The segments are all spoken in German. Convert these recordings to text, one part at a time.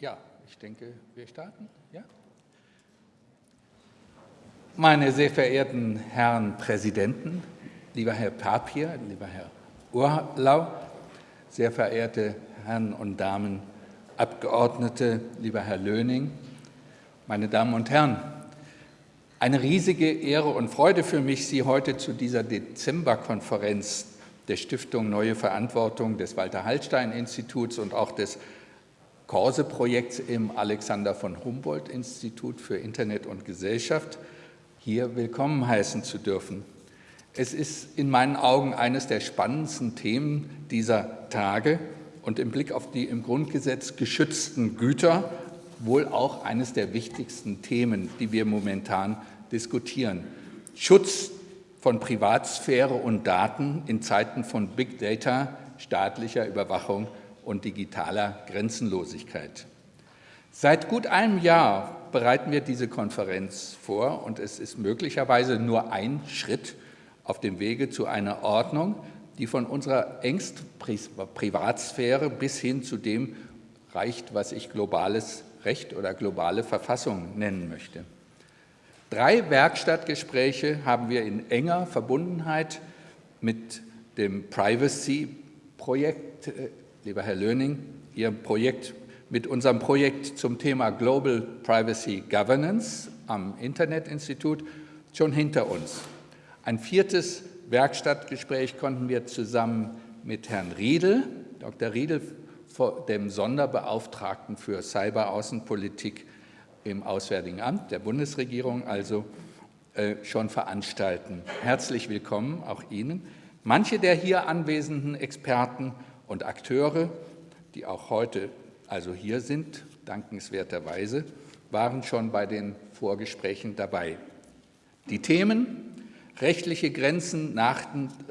Ja, ich denke, wir starten. Ja? Meine sehr verehrten Herren Präsidenten, lieber Herr Papier, lieber Herr Urlau, sehr verehrte Herren und Damen Abgeordnete, lieber Herr Löning, meine Damen und Herren, eine riesige Ehre und Freude für mich, Sie heute zu dieser Dezemberkonferenz der Stiftung Neue Verantwortung des Walter-Hallstein-Instituts und auch des Korse-Projekts im Alexander von Humboldt-Institut für Internet und Gesellschaft hier willkommen heißen zu dürfen. Es ist in meinen Augen eines der spannendsten Themen dieser Tage und im Blick auf die im Grundgesetz geschützten Güter wohl auch eines der wichtigsten Themen, die wir momentan diskutieren. Schutz von Privatsphäre und Daten in Zeiten von Big Data, staatlicher Überwachung und digitaler Grenzenlosigkeit. Seit gut einem Jahr bereiten wir diese Konferenz vor und es ist möglicherweise nur ein Schritt auf dem Wege zu einer Ordnung, die von unserer engsten Privatsphäre bis hin zu dem reicht, was ich globales Recht oder globale Verfassung nennen möchte. Drei Werkstattgespräche haben wir in enger Verbundenheit mit dem Privacy-Projekt äh, lieber Herr Löning, Ihr Projekt mit unserem Projekt zum Thema Global Privacy Governance am Internetinstitut schon hinter uns. Ein viertes Werkstattgespräch konnten wir zusammen mit Herrn Riedel, Dr. Riedel, dem Sonderbeauftragten für Cyberaußenpolitik im Auswärtigen Amt der Bundesregierung, also äh, schon veranstalten. Herzlich willkommen auch Ihnen. Manche der hier anwesenden Experten und Akteure, die auch heute also hier sind, dankenswerterweise, waren schon bei den Vorgesprächen dabei. Die Themen rechtliche Grenzen nach,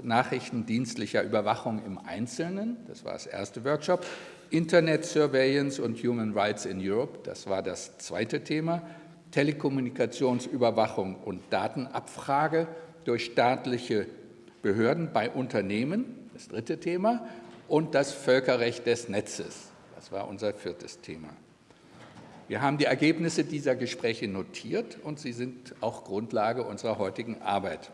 nachrichtendienstlicher Überwachung im Einzelnen, das war das erste Workshop, Internet Surveillance und Human Rights in Europe, das war das zweite Thema, Telekommunikationsüberwachung und Datenabfrage durch staatliche Behörden bei Unternehmen, das dritte Thema, und das Völkerrecht des Netzes. Das war unser viertes Thema. Wir haben die Ergebnisse dieser Gespräche notiert und sie sind auch Grundlage unserer heutigen Arbeit.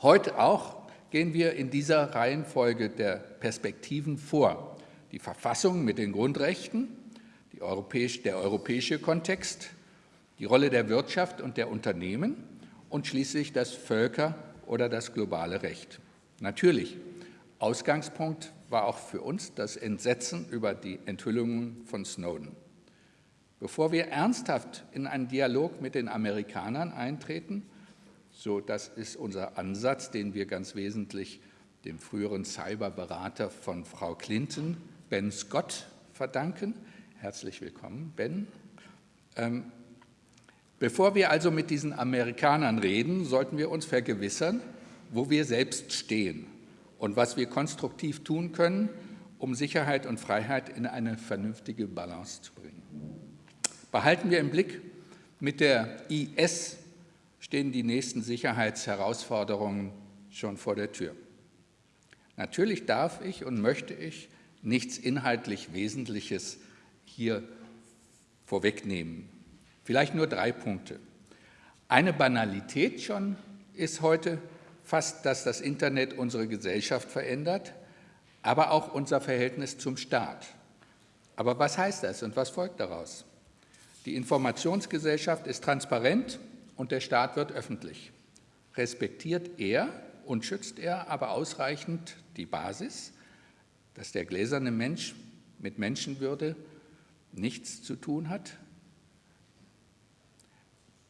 Heute auch gehen wir in dieser Reihenfolge der Perspektiven vor. Die Verfassung mit den Grundrechten, europäisch, der europäische Kontext, die Rolle der Wirtschaft und der Unternehmen und schließlich das Völker- oder das globale Recht. Natürlich Ausgangspunkt war auch für uns das Entsetzen über die Enthüllungen von Snowden. Bevor wir ernsthaft in einen Dialog mit den Amerikanern eintreten, so das ist unser Ansatz, den wir ganz wesentlich dem früheren Cyberberater von Frau Clinton, Ben Scott, verdanken. Herzlich willkommen, Ben. Ähm, bevor wir also mit diesen Amerikanern reden, sollten wir uns vergewissern, wo wir selbst stehen und was wir konstruktiv tun können, um Sicherheit und Freiheit in eine vernünftige Balance zu bringen. Behalten wir im Blick, mit der IS stehen die nächsten Sicherheitsherausforderungen schon vor der Tür. Natürlich darf ich und möchte ich nichts inhaltlich Wesentliches hier vorwegnehmen. Vielleicht nur drei Punkte. Eine Banalität schon ist heute fast, dass das Internet unsere Gesellschaft verändert, aber auch unser Verhältnis zum Staat. Aber was heißt das und was folgt daraus? Die Informationsgesellschaft ist transparent und der Staat wird öffentlich. Respektiert er und schützt er aber ausreichend die Basis, dass der gläserne Mensch mit Menschenwürde nichts zu tun hat,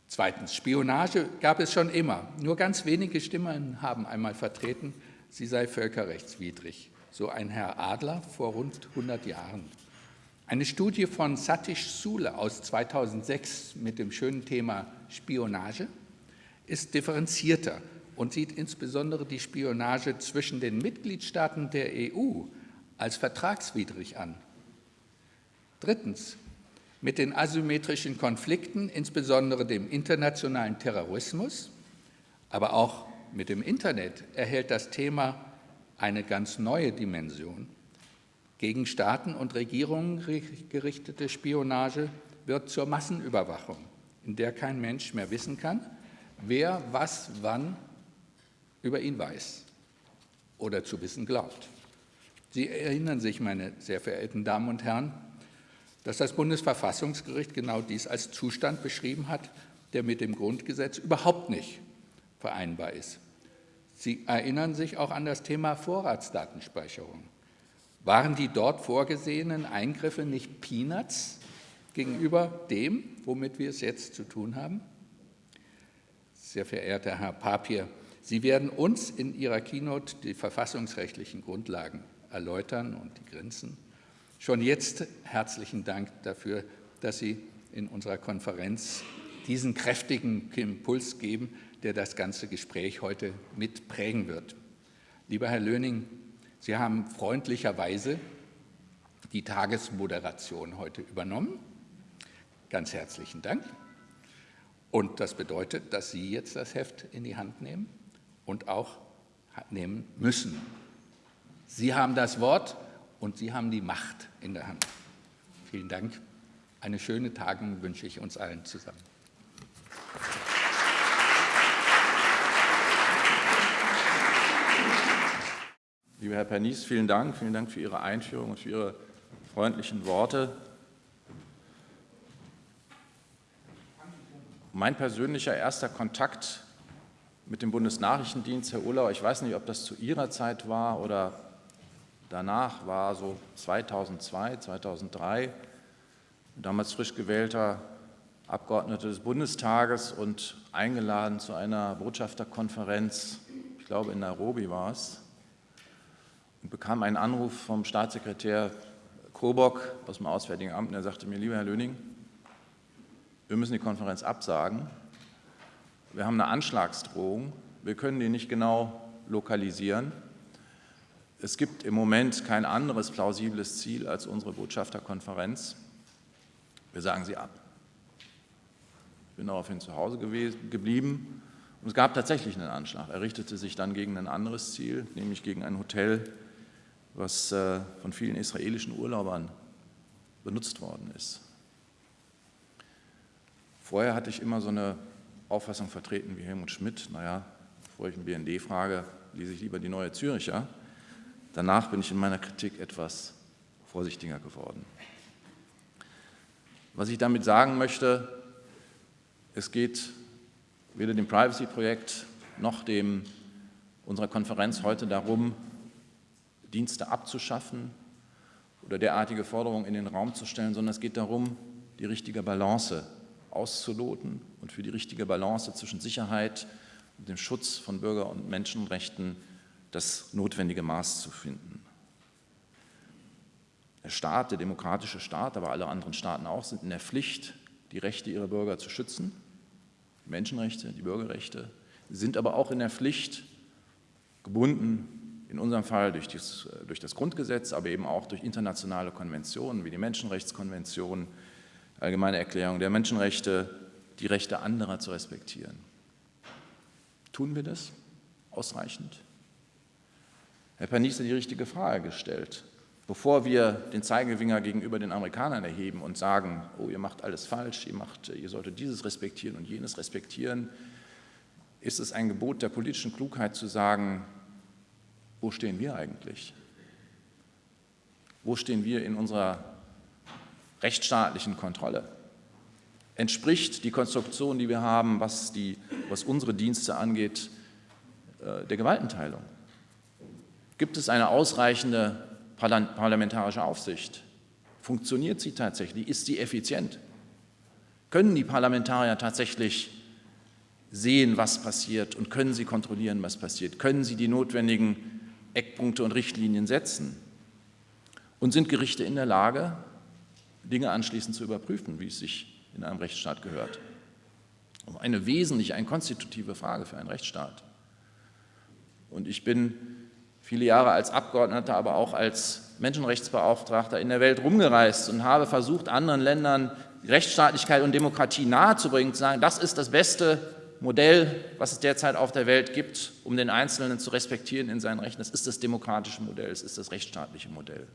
Zweitens, Spionage gab es schon immer. Nur ganz wenige Stimmen haben einmal vertreten, sie sei völkerrechtswidrig. So ein Herr Adler vor rund 100 Jahren. Eine Studie von Satish Sule aus 2006 mit dem schönen Thema Spionage ist differenzierter und sieht insbesondere die Spionage zwischen den Mitgliedstaaten der EU als vertragswidrig an. Drittens, mit den asymmetrischen Konflikten, insbesondere dem internationalen Terrorismus, aber auch mit dem Internet erhält das Thema eine ganz neue Dimension. Gegen Staaten und Regierungen gerichtete Spionage wird zur Massenüberwachung, in der kein Mensch mehr wissen kann, wer was wann über ihn weiß oder zu wissen glaubt. Sie erinnern sich, meine sehr verehrten Damen und Herren, dass das Bundesverfassungsgericht genau dies als Zustand beschrieben hat, der mit dem Grundgesetz überhaupt nicht vereinbar ist. Sie erinnern sich auch an das Thema Vorratsdatenspeicherung. Waren die dort vorgesehenen Eingriffe nicht Peanuts gegenüber dem, womit wir es jetzt zu tun haben? Sehr verehrter Herr Papier, Sie werden uns in Ihrer Keynote die verfassungsrechtlichen Grundlagen erläutern und die Grenzen. Schon jetzt herzlichen Dank dafür, dass Sie in unserer Konferenz diesen kräftigen Impuls geben, der das ganze Gespräch heute mitprägen wird. Lieber Herr Löning, Sie haben freundlicherweise die Tagesmoderation heute übernommen. Ganz herzlichen Dank. Und das bedeutet, dass Sie jetzt das Heft in die Hand nehmen und auch nehmen müssen. Sie haben das Wort und Sie haben die Macht in der Hand. Vielen Dank. Eine schöne Tagung wünsche ich uns allen zusammen. Lieber Herr Pernies, vielen Dank. Vielen Dank für Ihre Einführung und für Ihre freundlichen Worte. Mein persönlicher erster Kontakt mit dem Bundesnachrichtendienst, Herr Urlau, ich weiß nicht, ob das zu Ihrer Zeit war oder danach, war so 2002, 2003, damals frisch gewählter Abgeordneter des Bundestages und eingeladen zu einer Botschafterkonferenz, ich glaube in Nairobi war es, und bekam einen Anruf vom Staatssekretär Kobock aus dem Auswärtigen Amt und er sagte mir, lieber Herr Löning, wir müssen die Konferenz absagen. Wir haben eine Anschlagsdrohung. Wir können die nicht genau lokalisieren. Es gibt im Moment kein anderes plausibles Ziel als unsere Botschafterkonferenz. Wir sagen sie ab. Ich bin daraufhin zu Hause geblieben und es gab tatsächlich einen Anschlag. Er richtete sich dann gegen ein anderes Ziel, nämlich gegen ein Hotel was äh, von vielen israelischen Urlaubern benutzt worden ist. Vorher hatte ich immer so eine Auffassung vertreten wie Helmut Schmidt, naja, bevor ich einen BND frage, lese ich lieber die Neue Züricher. Danach bin ich in meiner Kritik etwas vorsichtiger geworden. Was ich damit sagen möchte, es geht weder dem Privacy-Projekt noch dem unserer Konferenz heute darum, Dienste abzuschaffen oder derartige Forderungen in den Raum zu stellen, sondern es geht darum, die richtige Balance auszuloten und für die richtige Balance zwischen Sicherheit und dem Schutz von Bürger- und Menschenrechten das notwendige Maß zu finden. Der Staat, der demokratische Staat, aber alle anderen Staaten auch, sind in der Pflicht, die Rechte ihrer Bürger zu schützen, die Menschenrechte, die Bürgerrechte, sind aber auch in der Pflicht, gebunden in unserem Fall durch das, durch das, Grundgesetz, aber eben auch durch internationale Konventionen wie die Menschenrechtskonvention, Allgemeine Erklärung der Menschenrechte, die Rechte anderer zu respektieren. Tun wir das ausreichend? Herr hat die richtige Frage gestellt. Bevor wir den Zeigefinger gegenüber den Amerikanern erheben und sagen, oh, ihr macht alles falsch, ihr, macht, ihr solltet dieses respektieren und jenes respektieren, ist es ein Gebot der politischen Klugheit zu sagen, wo stehen wir eigentlich? Wo stehen wir in unserer rechtsstaatlichen Kontrolle? Entspricht die Konstruktion, die wir haben, was, die, was unsere Dienste angeht, äh, der Gewaltenteilung? Gibt es eine ausreichende parlamentarische Aufsicht? Funktioniert sie tatsächlich? Ist sie effizient? Können die Parlamentarier tatsächlich sehen, was passiert und können sie kontrollieren, was passiert? Können sie die notwendigen Eckpunkte und Richtlinien setzen? Und sind Gerichte in der Lage, Dinge anschließend zu überprüfen, wie es sich in einem Rechtsstaat gehört? Eine wesentliche, eine konstitutive Frage für einen Rechtsstaat. Und ich bin viele Jahre als Abgeordneter, aber auch als Menschenrechtsbeauftragter in der Welt rumgereist und habe versucht, anderen Ländern Rechtsstaatlichkeit und Demokratie nahezubringen, zu sagen, das ist das Beste, Modell, was es derzeit auf der Welt gibt, um den Einzelnen zu respektieren in seinen Rechten, das ist das demokratische Modell, es ist das rechtsstaatliche Modell.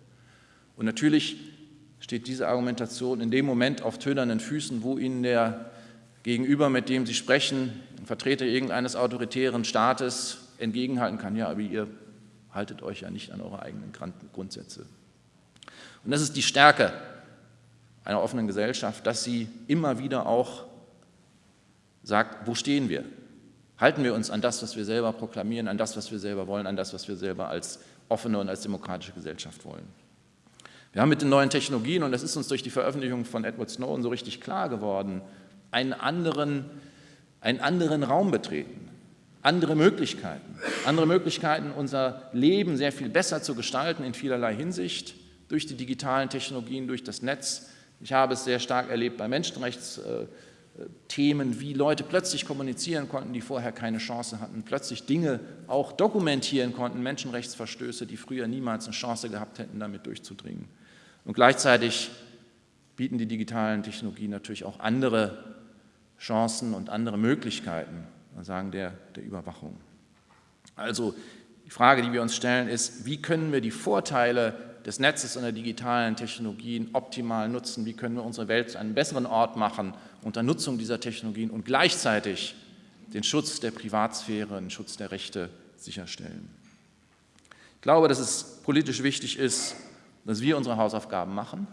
Und natürlich steht diese Argumentation in dem Moment auf tönernen Füßen, wo Ihnen der Gegenüber, mit dem Sie sprechen, ein Vertreter irgendeines autoritären Staates, entgegenhalten kann, ja, aber ihr haltet euch ja nicht an eure eigenen Grundsätze. Und das ist die Stärke einer offenen Gesellschaft, dass sie immer wieder auch sagt, wo stehen wir? Halten wir uns an das, was wir selber proklamieren, an das, was wir selber wollen, an das, was wir selber als offene und als demokratische Gesellschaft wollen? Wir haben mit den neuen Technologien, und das ist uns durch die Veröffentlichung von Edward Snowden so richtig klar geworden, einen anderen, einen anderen Raum betreten, andere Möglichkeiten, andere Möglichkeiten, unser Leben sehr viel besser zu gestalten in vielerlei Hinsicht durch die digitalen Technologien, durch das Netz. Ich habe es sehr stark erlebt bei Menschenrechtsthemen, wie Leute plötzlich kommunizieren konnten, die vorher keine Chance hatten, plötzlich Dinge auch dokumentieren konnten, Menschenrechtsverstöße, die früher niemals eine Chance gehabt hätten, damit durchzudringen. Und gleichzeitig bieten die digitalen Technologien natürlich auch andere Chancen und andere Möglichkeiten, sagen der, der Überwachung. Also die Frage, die wir uns stellen, ist, wie können wir die Vorteile des Netzes und der digitalen Technologien optimal nutzen? Wie können wir unsere Welt zu einem besseren Ort machen unter Nutzung dieser Technologien und gleichzeitig den Schutz der Privatsphäre, den Schutz der Rechte sicherstellen? Ich glaube, dass es politisch wichtig ist, dass wir unsere Hausaufgaben machen.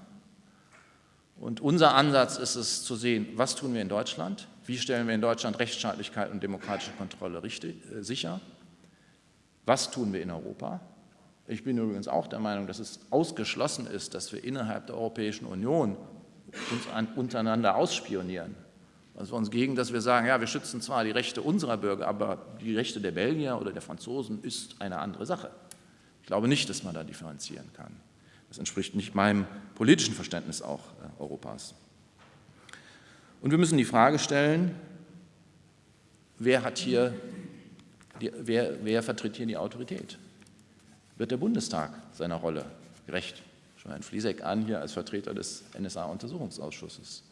Und unser Ansatz ist es zu sehen, was tun wir in Deutschland, wie stellen wir in Deutschland Rechtsstaatlichkeit und demokratische Kontrolle richtig, äh, sicher, was tun wir in Europa. Ich bin übrigens auch der Meinung, dass es ausgeschlossen ist, dass wir innerhalb der Europäischen Union uns an, untereinander ausspionieren. Also uns gegen, dass wir sagen, ja, wir schützen zwar die Rechte unserer Bürger, aber die Rechte der Belgier oder der Franzosen ist eine andere Sache. Ich glaube nicht, dass man da differenzieren kann. Das entspricht nicht meinem politischen Verständnis auch äh, Europas. Und wir müssen die Frage stellen, wer, hat hier wer, wer vertritt hier die Autorität? Wird der Bundestag seiner Rolle gerecht? Schon ein Fliesek an hier als Vertreter des NSA-Untersuchungsausschusses.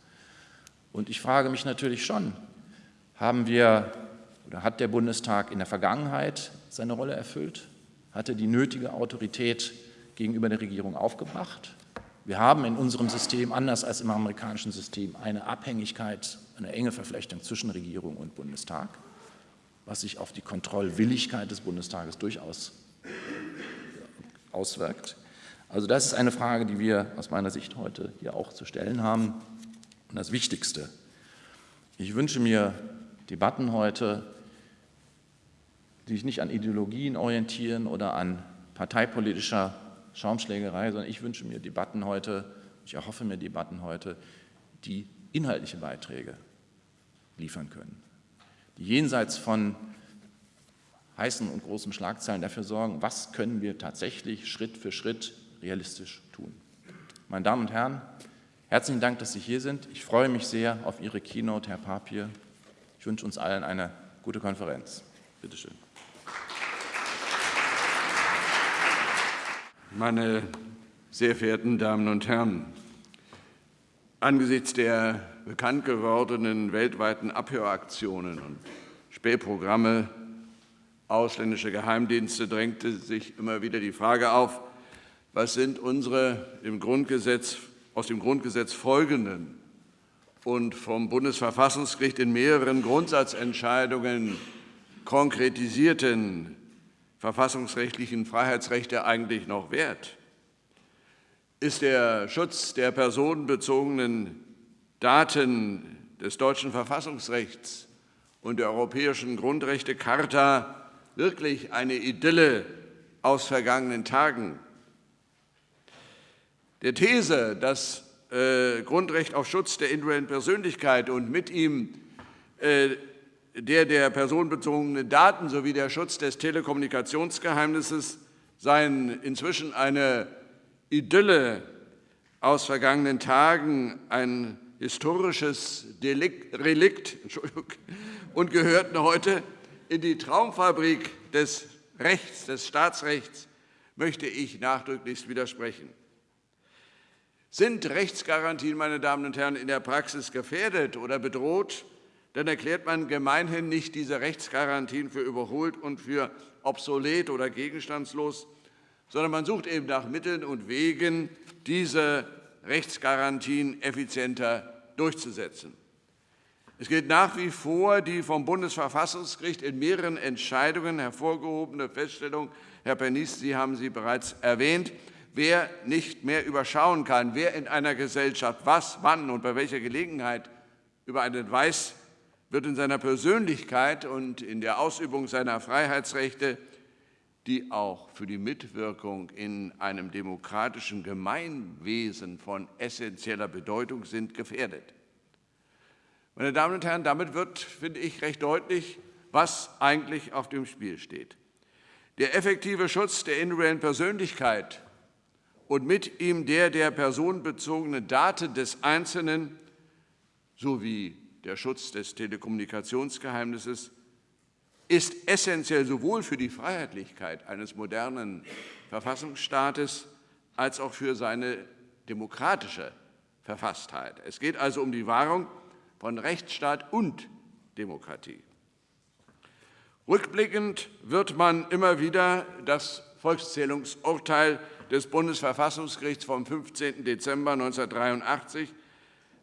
Und ich frage mich natürlich schon, haben wir oder hat der Bundestag in der Vergangenheit seine Rolle erfüllt? Hatte die nötige Autorität gegenüber der Regierung aufgebracht. Wir haben in unserem System, anders als im amerikanischen System, eine Abhängigkeit, eine enge Verflechtung zwischen Regierung und Bundestag, was sich auf die Kontrollwilligkeit des Bundestages durchaus auswirkt. Also das ist eine Frage, die wir aus meiner Sicht heute hier auch zu stellen haben. Und das Wichtigste, ich wünsche mir Debatten heute, die sich nicht an Ideologien orientieren oder an parteipolitischer Schaumschlägerei, sondern ich wünsche mir Debatten heute, ich erhoffe mir Debatten heute, die inhaltliche Beiträge liefern können, die jenseits von heißen und großen Schlagzeilen dafür sorgen, was können wir tatsächlich Schritt für Schritt realistisch tun. Meine Damen und Herren, herzlichen Dank, dass Sie hier sind. Ich freue mich sehr auf Ihre Keynote, Herr Papier. Ich wünsche uns allen eine gute Konferenz. Bitte meine sehr verehrten Damen und Herren! Angesichts der bekannt gewordenen weltweiten Abhöraktionen und Spähprogramme ausländischer Geheimdienste drängte sich immer wieder die Frage auf, was sind unsere im Grundgesetz, aus dem Grundgesetz folgenden und vom Bundesverfassungsgericht in mehreren Grundsatzentscheidungen konkretisierten verfassungsrechtlichen Freiheitsrechte eigentlich noch wert? Ist der Schutz der personenbezogenen Daten des deutschen Verfassungsrechts und der Europäischen Grundrechtecharta wirklich eine Idylle aus vergangenen Tagen? Der These, das äh, Grundrecht auf Schutz der individuellen Persönlichkeit und mit ihm äh, der der personenbezogenen Daten sowie der Schutz des Telekommunikationsgeheimnisses seien inzwischen eine Idylle aus vergangenen Tagen, ein historisches Relikt und gehörten heute in die Traumfabrik des Rechts, des Staatsrechts, möchte ich nachdrücklichst widersprechen. Sind Rechtsgarantien, meine Damen und Herren, in der Praxis gefährdet oder bedroht, dann erklärt man gemeinhin nicht diese Rechtsgarantien für überholt und für obsolet oder gegenstandslos, sondern man sucht eben nach Mitteln und Wegen, diese Rechtsgarantien effizienter durchzusetzen. Es gilt nach wie vor die vom Bundesverfassungsgericht in mehreren Entscheidungen hervorgehobene Feststellung, Herr Pernice, Sie haben sie bereits erwähnt, wer nicht mehr überschauen kann, wer in einer Gesellschaft was, wann und bei welcher Gelegenheit über einen weiß, wird in seiner Persönlichkeit und in der Ausübung seiner Freiheitsrechte, die auch für die Mitwirkung in einem demokratischen Gemeinwesen von essentieller Bedeutung sind, gefährdet. Meine Damen und Herren, damit wird, finde ich, recht deutlich, was eigentlich auf dem Spiel steht. Der effektive Schutz der individuellen Persönlichkeit und mit ihm der der personenbezogenen Daten des Einzelnen sowie der Schutz des Telekommunikationsgeheimnisses ist essentiell sowohl für die Freiheitlichkeit eines modernen Verfassungsstaates als auch für seine demokratische Verfasstheit. Es geht also um die Wahrung von Rechtsstaat und Demokratie. Rückblickend wird man immer wieder das Volkszählungsurteil des Bundesverfassungsgerichts vom 15. Dezember 1983,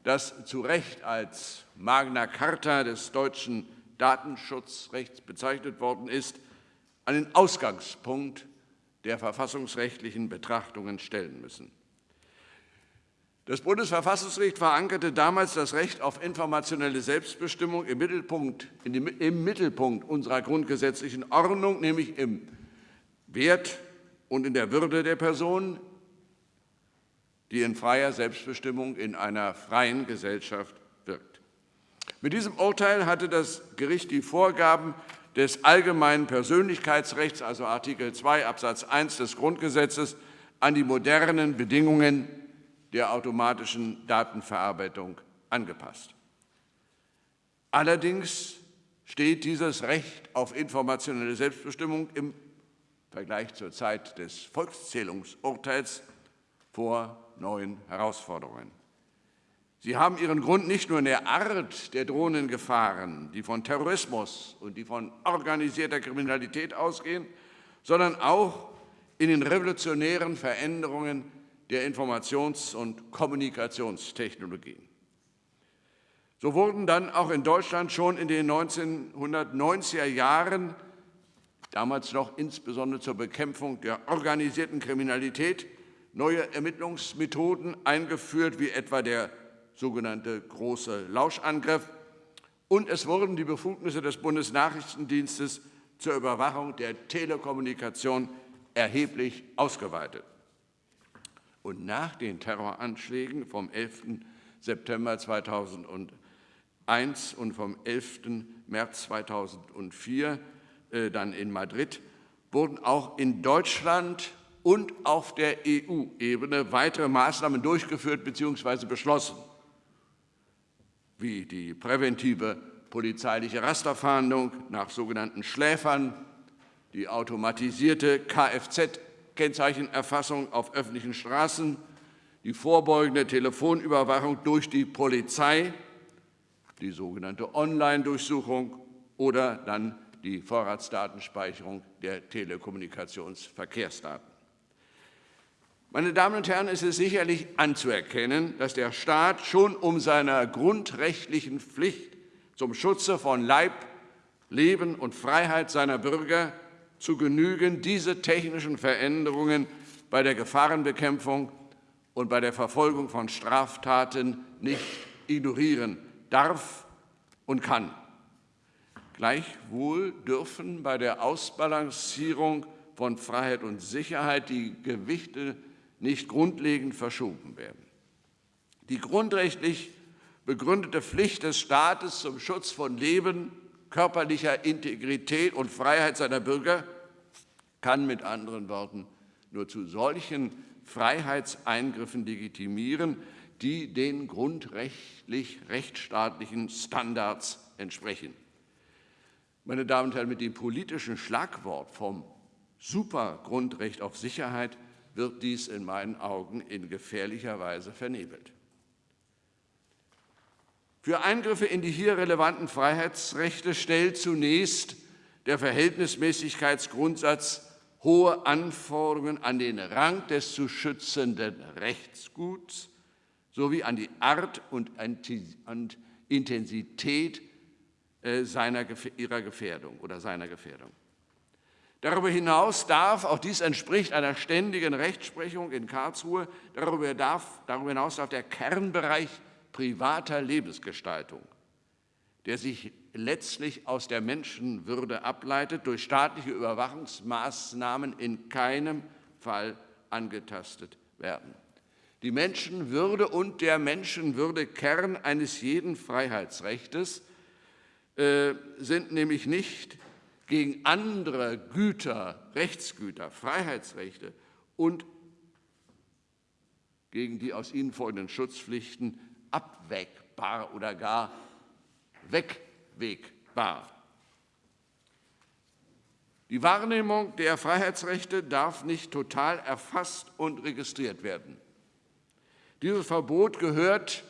das zu Recht als Magna Carta des deutschen Datenschutzrechts bezeichnet worden ist, den Ausgangspunkt der verfassungsrechtlichen Betrachtungen stellen müssen. Das Bundesverfassungsgericht verankerte damals das Recht auf informationelle Selbstbestimmung im Mittelpunkt, dem, im Mittelpunkt unserer grundgesetzlichen Ordnung, nämlich im Wert und in der Würde der Person, die in freier Selbstbestimmung in einer freien Gesellschaft. Mit diesem Urteil hatte das Gericht die Vorgaben des allgemeinen Persönlichkeitsrechts, also Artikel 2 Absatz 1 des Grundgesetzes, an die modernen Bedingungen der automatischen Datenverarbeitung angepasst. Allerdings steht dieses Recht auf informationelle Selbstbestimmung im Vergleich zur Zeit des Volkszählungsurteils vor neuen Herausforderungen. Sie haben ihren Grund nicht nur in der Art der drohenden Gefahren, die von Terrorismus und die von organisierter Kriminalität ausgehen, sondern auch in den revolutionären Veränderungen der Informations- und Kommunikationstechnologien. So wurden dann auch in Deutschland schon in den 1990er Jahren, damals noch insbesondere zur Bekämpfung der organisierten Kriminalität, neue Ermittlungsmethoden eingeführt, wie etwa der sogenannte große Lauschangriff. Und es wurden die Befugnisse des Bundesnachrichtendienstes zur Überwachung der Telekommunikation erheblich ausgeweitet. Und nach den Terroranschlägen vom 11. September 2001 und vom 11. März 2004 äh, dann in Madrid wurden auch in Deutschland und auf der EU-Ebene weitere Maßnahmen durchgeführt bzw. beschlossen, wie die präventive polizeiliche Rasterfahndung nach sogenannten Schläfern, die automatisierte Kfz- Kennzeichenerfassung auf öffentlichen Straßen, die vorbeugende Telefonüberwachung durch die Polizei, die sogenannte Online-Durchsuchung oder dann die Vorratsdatenspeicherung der Telekommunikationsverkehrsdaten. Meine Damen und Herren, es ist sicherlich anzuerkennen, dass der Staat schon um seiner grundrechtlichen Pflicht zum Schutze von Leib, Leben und Freiheit seiner Bürger zu genügen, diese technischen Veränderungen bei der Gefahrenbekämpfung und bei der Verfolgung von Straftaten nicht ignorieren darf und kann. Gleichwohl dürfen bei der Ausbalancierung von Freiheit und Sicherheit die Gewichte nicht grundlegend verschoben werden. Die grundrechtlich begründete Pflicht des Staates zum Schutz von Leben, körperlicher Integrität und Freiheit seiner Bürger kann mit anderen Worten nur zu solchen Freiheitseingriffen legitimieren, die den grundrechtlich rechtsstaatlichen Standards entsprechen. Meine Damen und Herren, mit dem politischen Schlagwort vom Supergrundrecht auf Sicherheit wird dies in meinen Augen in gefährlicher Weise vernebelt. Für Eingriffe in die hier relevanten Freiheitsrechte stellt zunächst der Verhältnismäßigkeitsgrundsatz hohe Anforderungen an den Rang des zu schützenden Rechtsguts sowie an die Art und Intensität äh, seiner, ihrer Gefährdung oder seiner Gefährdung. Darüber hinaus darf, auch dies entspricht einer ständigen Rechtsprechung in Karlsruhe, darüber, darf, darüber hinaus darf der Kernbereich privater Lebensgestaltung, der sich letztlich aus der Menschenwürde ableitet, durch staatliche Überwachungsmaßnahmen in keinem Fall angetastet werden. Die Menschenwürde und der Menschenwürde Kern eines jeden Freiheitsrechtes äh, sind nämlich nicht gegen andere Güter, Rechtsgüter, Freiheitsrechte und gegen die aus ihnen folgenden Schutzpflichten abwägbar oder gar wegwegbar. Die Wahrnehmung der Freiheitsrechte darf nicht total erfasst und registriert werden. Dieses Verbot gehört,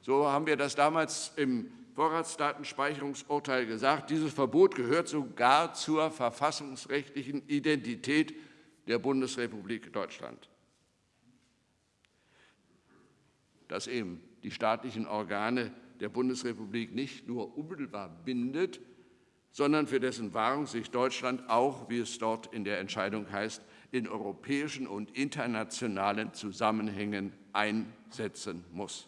so haben wir das damals im Vorratsdatenspeicherungsurteil gesagt, dieses Verbot gehört sogar zur verfassungsrechtlichen Identität der Bundesrepublik Deutschland. Dass eben die staatlichen Organe der Bundesrepublik nicht nur unmittelbar bindet, sondern für dessen Wahrung sich Deutschland auch, wie es dort in der Entscheidung heißt, in europäischen und internationalen Zusammenhängen einsetzen muss.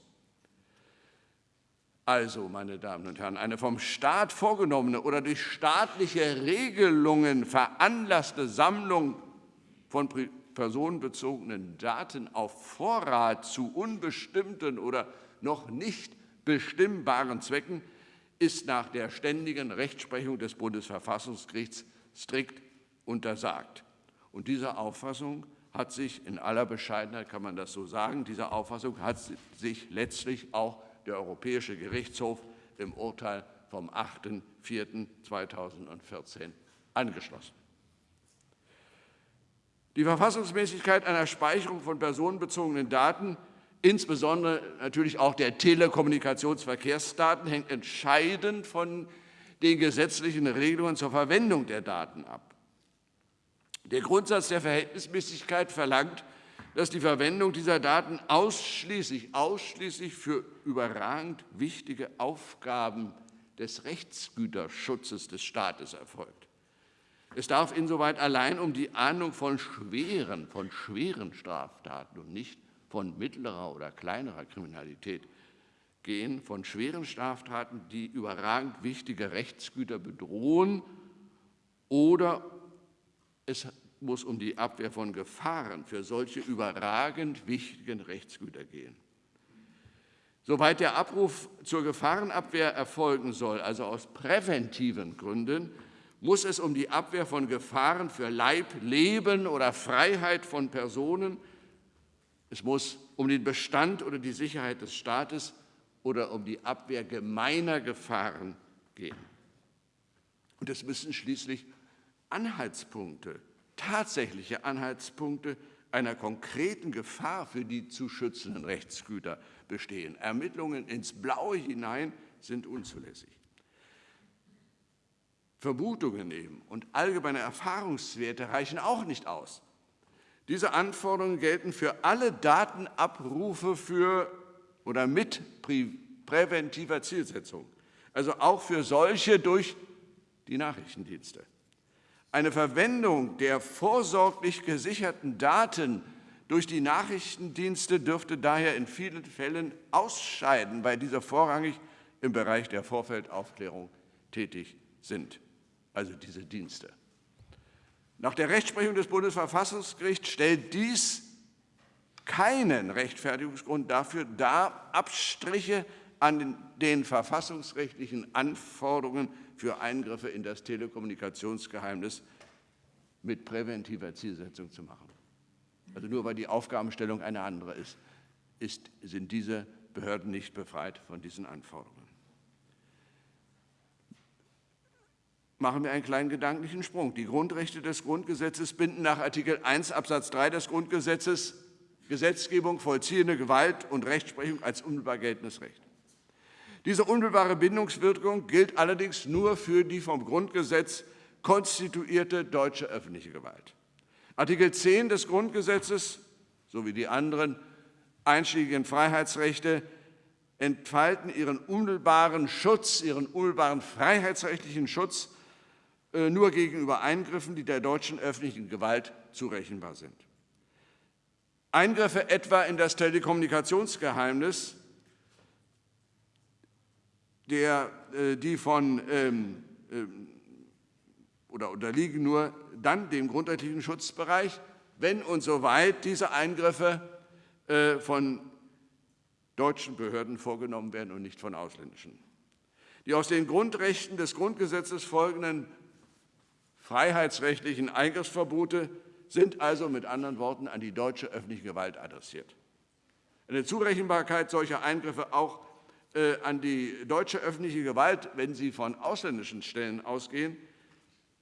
Also, meine Damen und Herren, eine vom Staat vorgenommene oder durch staatliche Regelungen veranlasste Sammlung von personenbezogenen Daten auf Vorrat zu unbestimmten oder noch nicht bestimmbaren Zwecken ist nach der ständigen Rechtsprechung des Bundesverfassungsgerichts strikt untersagt. Und diese Auffassung hat sich in aller Bescheidenheit, kann man das so sagen, diese Auffassung hat sich letztlich auch der Europäische Gerichtshof im Urteil vom 8.4.2014 angeschlossen. Die Verfassungsmäßigkeit einer Speicherung von personenbezogenen Daten, insbesondere natürlich auch der Telekommunikationsverkehrsdaten, hängt entscheidend von den gesetzlichen Regelungen zur Verwendung der Daten ab. Der Grundsatz der Verhältnismäßigkeit verlangt, dass die Verwendung dieser Daten ausschließlich, ausschließlich für überragend wichtige Aufgaben des Rechtsgüterschutzes des Staates erfolgt. Es darf insoweit allein um die Ahndung von schweren, von schweren Straftaten und nicht von mittlerer oder kleinerer Kriminalität gehen, von schweren Straftaten, die überragend wichtige Rechtsgüter bedrohen oder es muss um die Abwehr von Gefahren für solche überragend wichtigen Rechtsgüter gehen. Soweit der Abruf zur Gefahrenabwehr erfolgen soll, also aus präventiven Gründen, muss es um die Abwehr von Gefahren für Leib, Leben oder Freiheit von Personen, es muss um den Bestand oder die Sicherheit des Staates oder um die Abwehr gemeiner Gefahren gehen. Und es müssen schließlich Anhaltspunkte tatsächliche Anhaltspunkte einer konkreten Gefahr für die zu schützenden Rechtsgüter bestehen. Ermittlungen ins Blaue hinein sind unzulässig. Vermutungen eben und allgemeine Erfahrungswerte reichen auch nicht aus. Diese Anforderungen gelten für alle Datenabrufe für oder mit präventiver Zielsetzung, also auch für solche durch die Nachrichtendienste. Eine Verwendung der vorsorglich gesicherten Daten durch die Nachrichtendienste dürfte daher in vielen Fällen ausscheiden, weil diese vorrangig im Bereich der Vorfeldaufklärung tätig sind, also diese Dienste. Nach der Rechtsprechung des Bundesverfassungsgerichts stellt dies keinen Rechtfertigungsgrund dafür dar, Abstriche an den verfassungsrechtlichen Anforderungen für Eingriffe in das Telekommunikationsgeheimnis mit präventiver Zielsetzung zu machen. Also nur weil die Aufgabenstellung eine andere ist, ist sind diese Behörden nicht befreit von diesen Anforderungen. Machen wir einen kleinen gedanklichen Sprung. Die Grundrechte des Grundgesetzes binden nach Artikel 1 Absatz 3 des Grundgesetzes Gesetzgebung, vollziehende Gewalt und Rechtsprechung als unmittelbar geltendes Recht. Diese unmittelbare Bindungswirkung gilt allerdings nur für die vom Grundgesetz konstituierte deutsche öffentliche Gewalt. Artikel 10 des Grundgesetzes sowie die anderen einschlägigen Freiheitsrechte entfalten ihren unmittelbaren Schutz, ihren unmittelbaren freiheitsrechtlichen Schutz äh, nur gegenüber Eingriffen, die der deutschen öffentlichen Gewalt zurechenbar sind. Eingriffe etwa in das Telekommunikationsgeheimnis, der, äh, die von ähm, ähm, oder unterliegen nur dann dem grundrechtlichen Schutzbereich, wenn und soweit diese Eingriffe äh, von deutschen Behörden vorgenommen werden und nicht von ausländischen. Die aus den Grundrechten des Grundgesetzes folgenden freiheitsrechtlichen Eingriffsverbote sind also mit anderen Worten an die deutsche öffentliche Gewalt adressiert. Eine Zurechenbarkeit solcher Eingriffe auch an die deutsche öffentliche Gewalt, wenn sie von ausländischen Stellen ausgehen,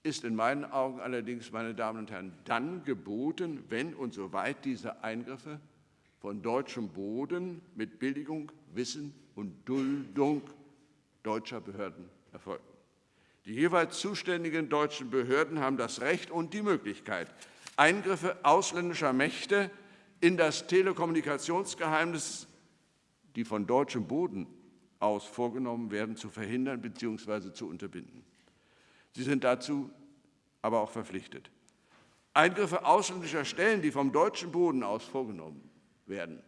ist in meinen Augen allerdings, meine Damen und Herren, dann geboten, wenn und soweit diese Eingriffe von deutschem Boden mit Billigung, Wissen und Duldung deutscher Behörden erfolgen. Die jeweils zuständigen deutschen Behörden haben das Recht und die Möglichkeit, Eingriffe ausländischer Mächte in das Telekommunikationsgeheimnis, die von deutschem Boden aus vorgenommen werden, zu verhindern bzw. zu unterbinden. Sie sind dazu aber auch verpflichtet. Eingriffe ausländischer Stellen, die vom deutschen Boden aus vorgenommen werden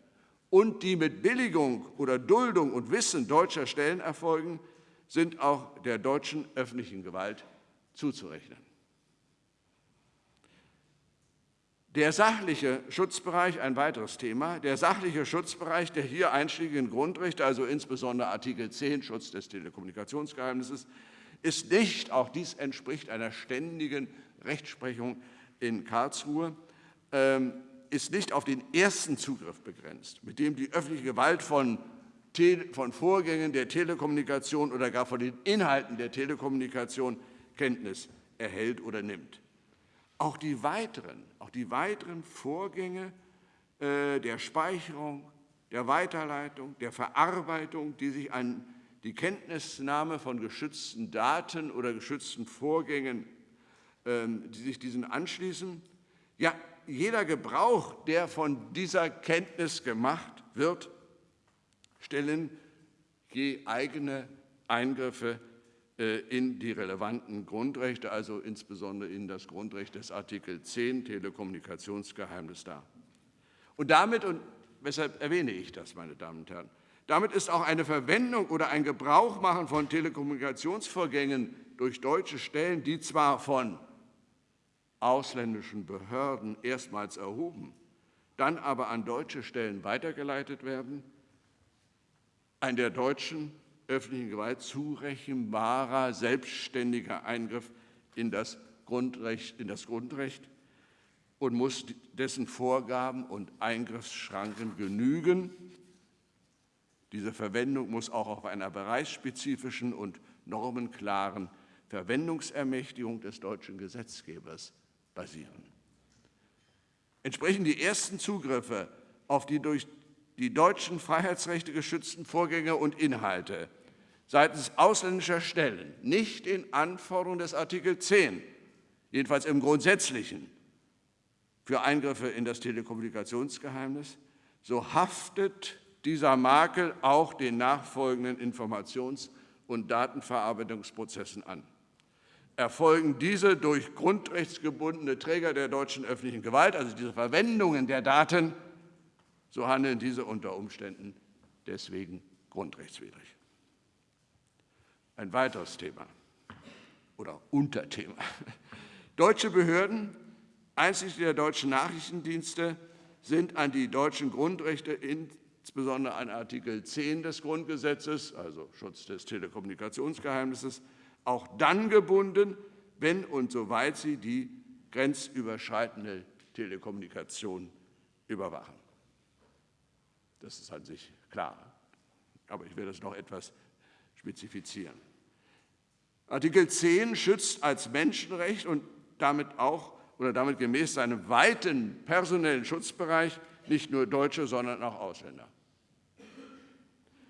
und die mit Billigung oder Duldung und Wissen deutscher Stellen erfolgen, sind auch der deutschen öffentlichen Gewalt zuzurechnen. Der sachliche Schutzbereich, ein weiteres Thema, der sachliche Schutzbereich der hier einschlägigen Grundrechte, also insbesondere Artikel 10 Schutz des Telekommunikationsgeheimnisses, ist nicht, auch dies entspricht einer ständigen Rechtsprechung in Karlsruhe, ähm, ist nicht auf den ersten Zugriff begrenzt, mit dem die öffentliche Gewalt von, von Vorgängen der Telekommunikation oder gar von den Inhalten der Telekommunikation Kenntnis erhält oder nimmt. Auch die weiteren, auch die weiteren Vorgänge äh, der Speicherung, der Weiterleitung, der Verarbeitung, die sich an die Kenntnisnahme von geschützten Daten oder geschützten Vorgängen, ähm, die sich diesen anschließen, ja, jeder Gebrauch, der von dieser Kenntnis gemacht wird, stellen je eigene Eingriffe in die relevanten Grundrechte, also insbesondere in das Grundrecht des Artikel 10 Telekommunikationsgeheimnis dar. Und damit, und weshalb erwähne ich das, meine Damen und Herren, damit ist auch eine Verwendung oder ein Gebrauchmachen von Telekommunikationsvorgängen durch deutsche Stellen, die zwar von ausländischen Behörden erstmals erhoben, dann aber an deutsche Stellen weitergeleitet werden, ein der deutschen öffentlichen Gewalt zurechenbarer, selbstständiger Eingriff in das Grundrecht, in das Grundrecht und muss dessen Vorgaben und Eingriffsschranken genügen. Diese Verwendung muss auch auf einer bereichsspezifischen und normenklaren Verwendungsermächtigung des deutschen Gesetzgebers basieren. Entsprechen die ersten Zugriffe auf die durch die deutschen Freiheitsrechte geschützten Vorgänge und Inhalte seitens ausländischer Stellen nicht den Anforderungen des Artikel 10, jedenfalls im Grundsätzlichen, für Eingriffe in das Telekommunikationsgeheimnis, so haftet dieser Makel auch den nachfolgenden Informations- und Datenverarbeitungsprozessen an erfolgen diese durch grundrechtsgebundene Träger der deutschen öffentlichen Gewalt, also diese Verwendungen der Daten, so handeln diese unter Umständen deswegen grundrechtswidrig. Ein weiteres Thema oder Unterthema. Deutsche Behörden, einschließlich der deutschen Nachrichtendienste, sind an die deutschen Grundrechte, insbesondere an Artikel 10 des Grundgesetzes, also Schutz des Telekommunikationsgeheimnisses, auch dann gebunden, wenn und soweit sie die grenzüberschreitende Telekommunikation überwachen. Das ist an sich klar, aber ich will das noch etwas spezifizieren. Artikel 10 schützt als Menschenrecht und damit auch oder damit gemäß seinem weiten personellen Schutzbereich nicht nur Deutsche, sondern auch Ausländer.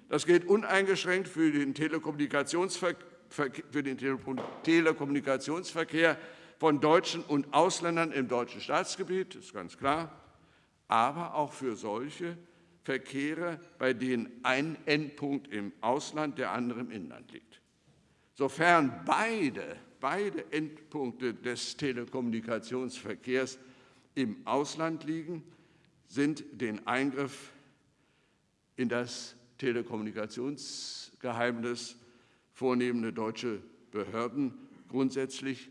Das gilt uneingeschränkt für den Telekommunikationsverkehr von Deutschen und Ausländern im deutschen Staatsgebiet, ist ganz klar, aber auch für solche Verkehre, bei denen ein Endpunkt im Ausland, der andere im Inland liegt. Sofern beide, beide Endpunkte des Telekommunikationsverkehrs im Ausland liegen, sind den Eingriff in das Telekommunikationsgeheimnis vornehmende deutsche Behörden grundsätzlich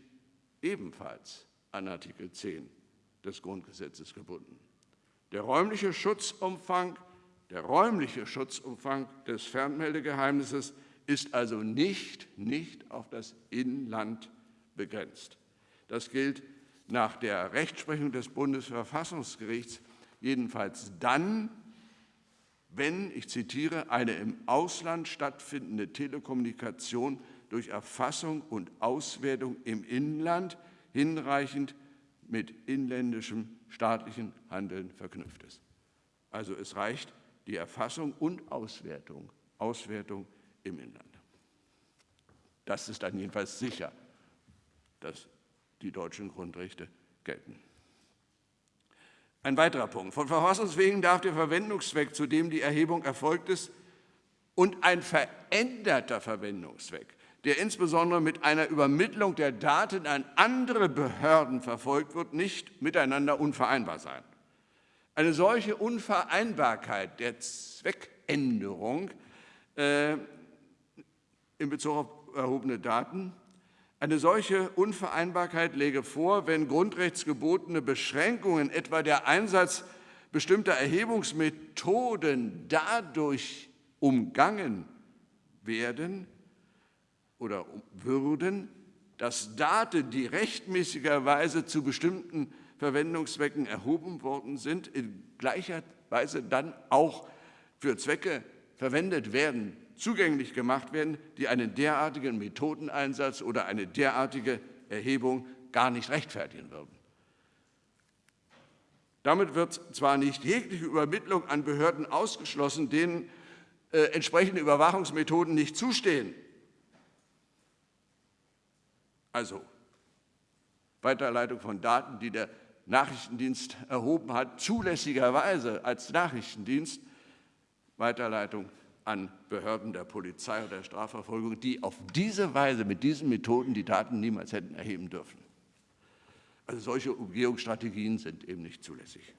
ebenfalls an Artikel 10 des Grundgesetzes gebunden. Der räumliche Schutzumfang, der räumliche Schutzumfang des Fernmeldegeheimnisses ist also nicht, nicht auf das Inland begrenzt. Das gilt nach der Rechtsprechung des Bundesverfassungsgerichts jedenfalls dann, wenn, ich zitiere, eine im Ausland stattfindende Telekommunikation durch Erfassung und Auswertung im Inland hinreichend mit inländischem staatlichen Handeln verknüpft ist. Also es reicht die Erfassung und Auswertung, Auswertung im Inland. Das ist dann jedenfalls sicher, dass die deutschen Grundrechte gelten. Ein weiterer Punkt. Von Verfassungswegen darf der Verwendungszweck, zu dem die Erhebung erfolgt ist, und ein veränderter Verwendungszweck, der insbesondere mit einer Übermittlung der Daten an andere Behörden verfolgt wird, nicht miteinander unvereinbar sein. Eine solche Unvereinbarkeit der Zweckänderung äh, in Bezug auf erhobene Daten. Eine solche Unvereinbarkeit läge vor, wenn grundrechtsgebotene Beschränkungen, etwa der Einsatz bestimmter Erhebungsmethoden, dadurch umgangen werden oder würden, dass Daten, die rechtmäßigerweise zu bestimmten Verwendungszwecken erhoben worden sind, in gleicher Weise dann auch für Zwecke verwendet werden zugänglich gemacht werden, die einen derartigen Methodeneinsatz oder eine derartige Erhebung gar nicht rechtfertigen würden. Damit wird zwar nicht jegliche Übermittlung an Behörden ausgeschlossen, denen äh, entsprechende Überwachungsmethoden nicht zustehen. Also Weiterleitung von Daten, die der Nachrichtendienst erhoben hat, zulässigerweise als Nachrichtendienst, Weiterleitung an Behörden der Polizei oder der Strafverfolgung, die auf diese Weise mit diesen Methoden die Daten niemals hätten erheben dürfen. Also solche Umgehungsstrategien sind eben nicht zulässig.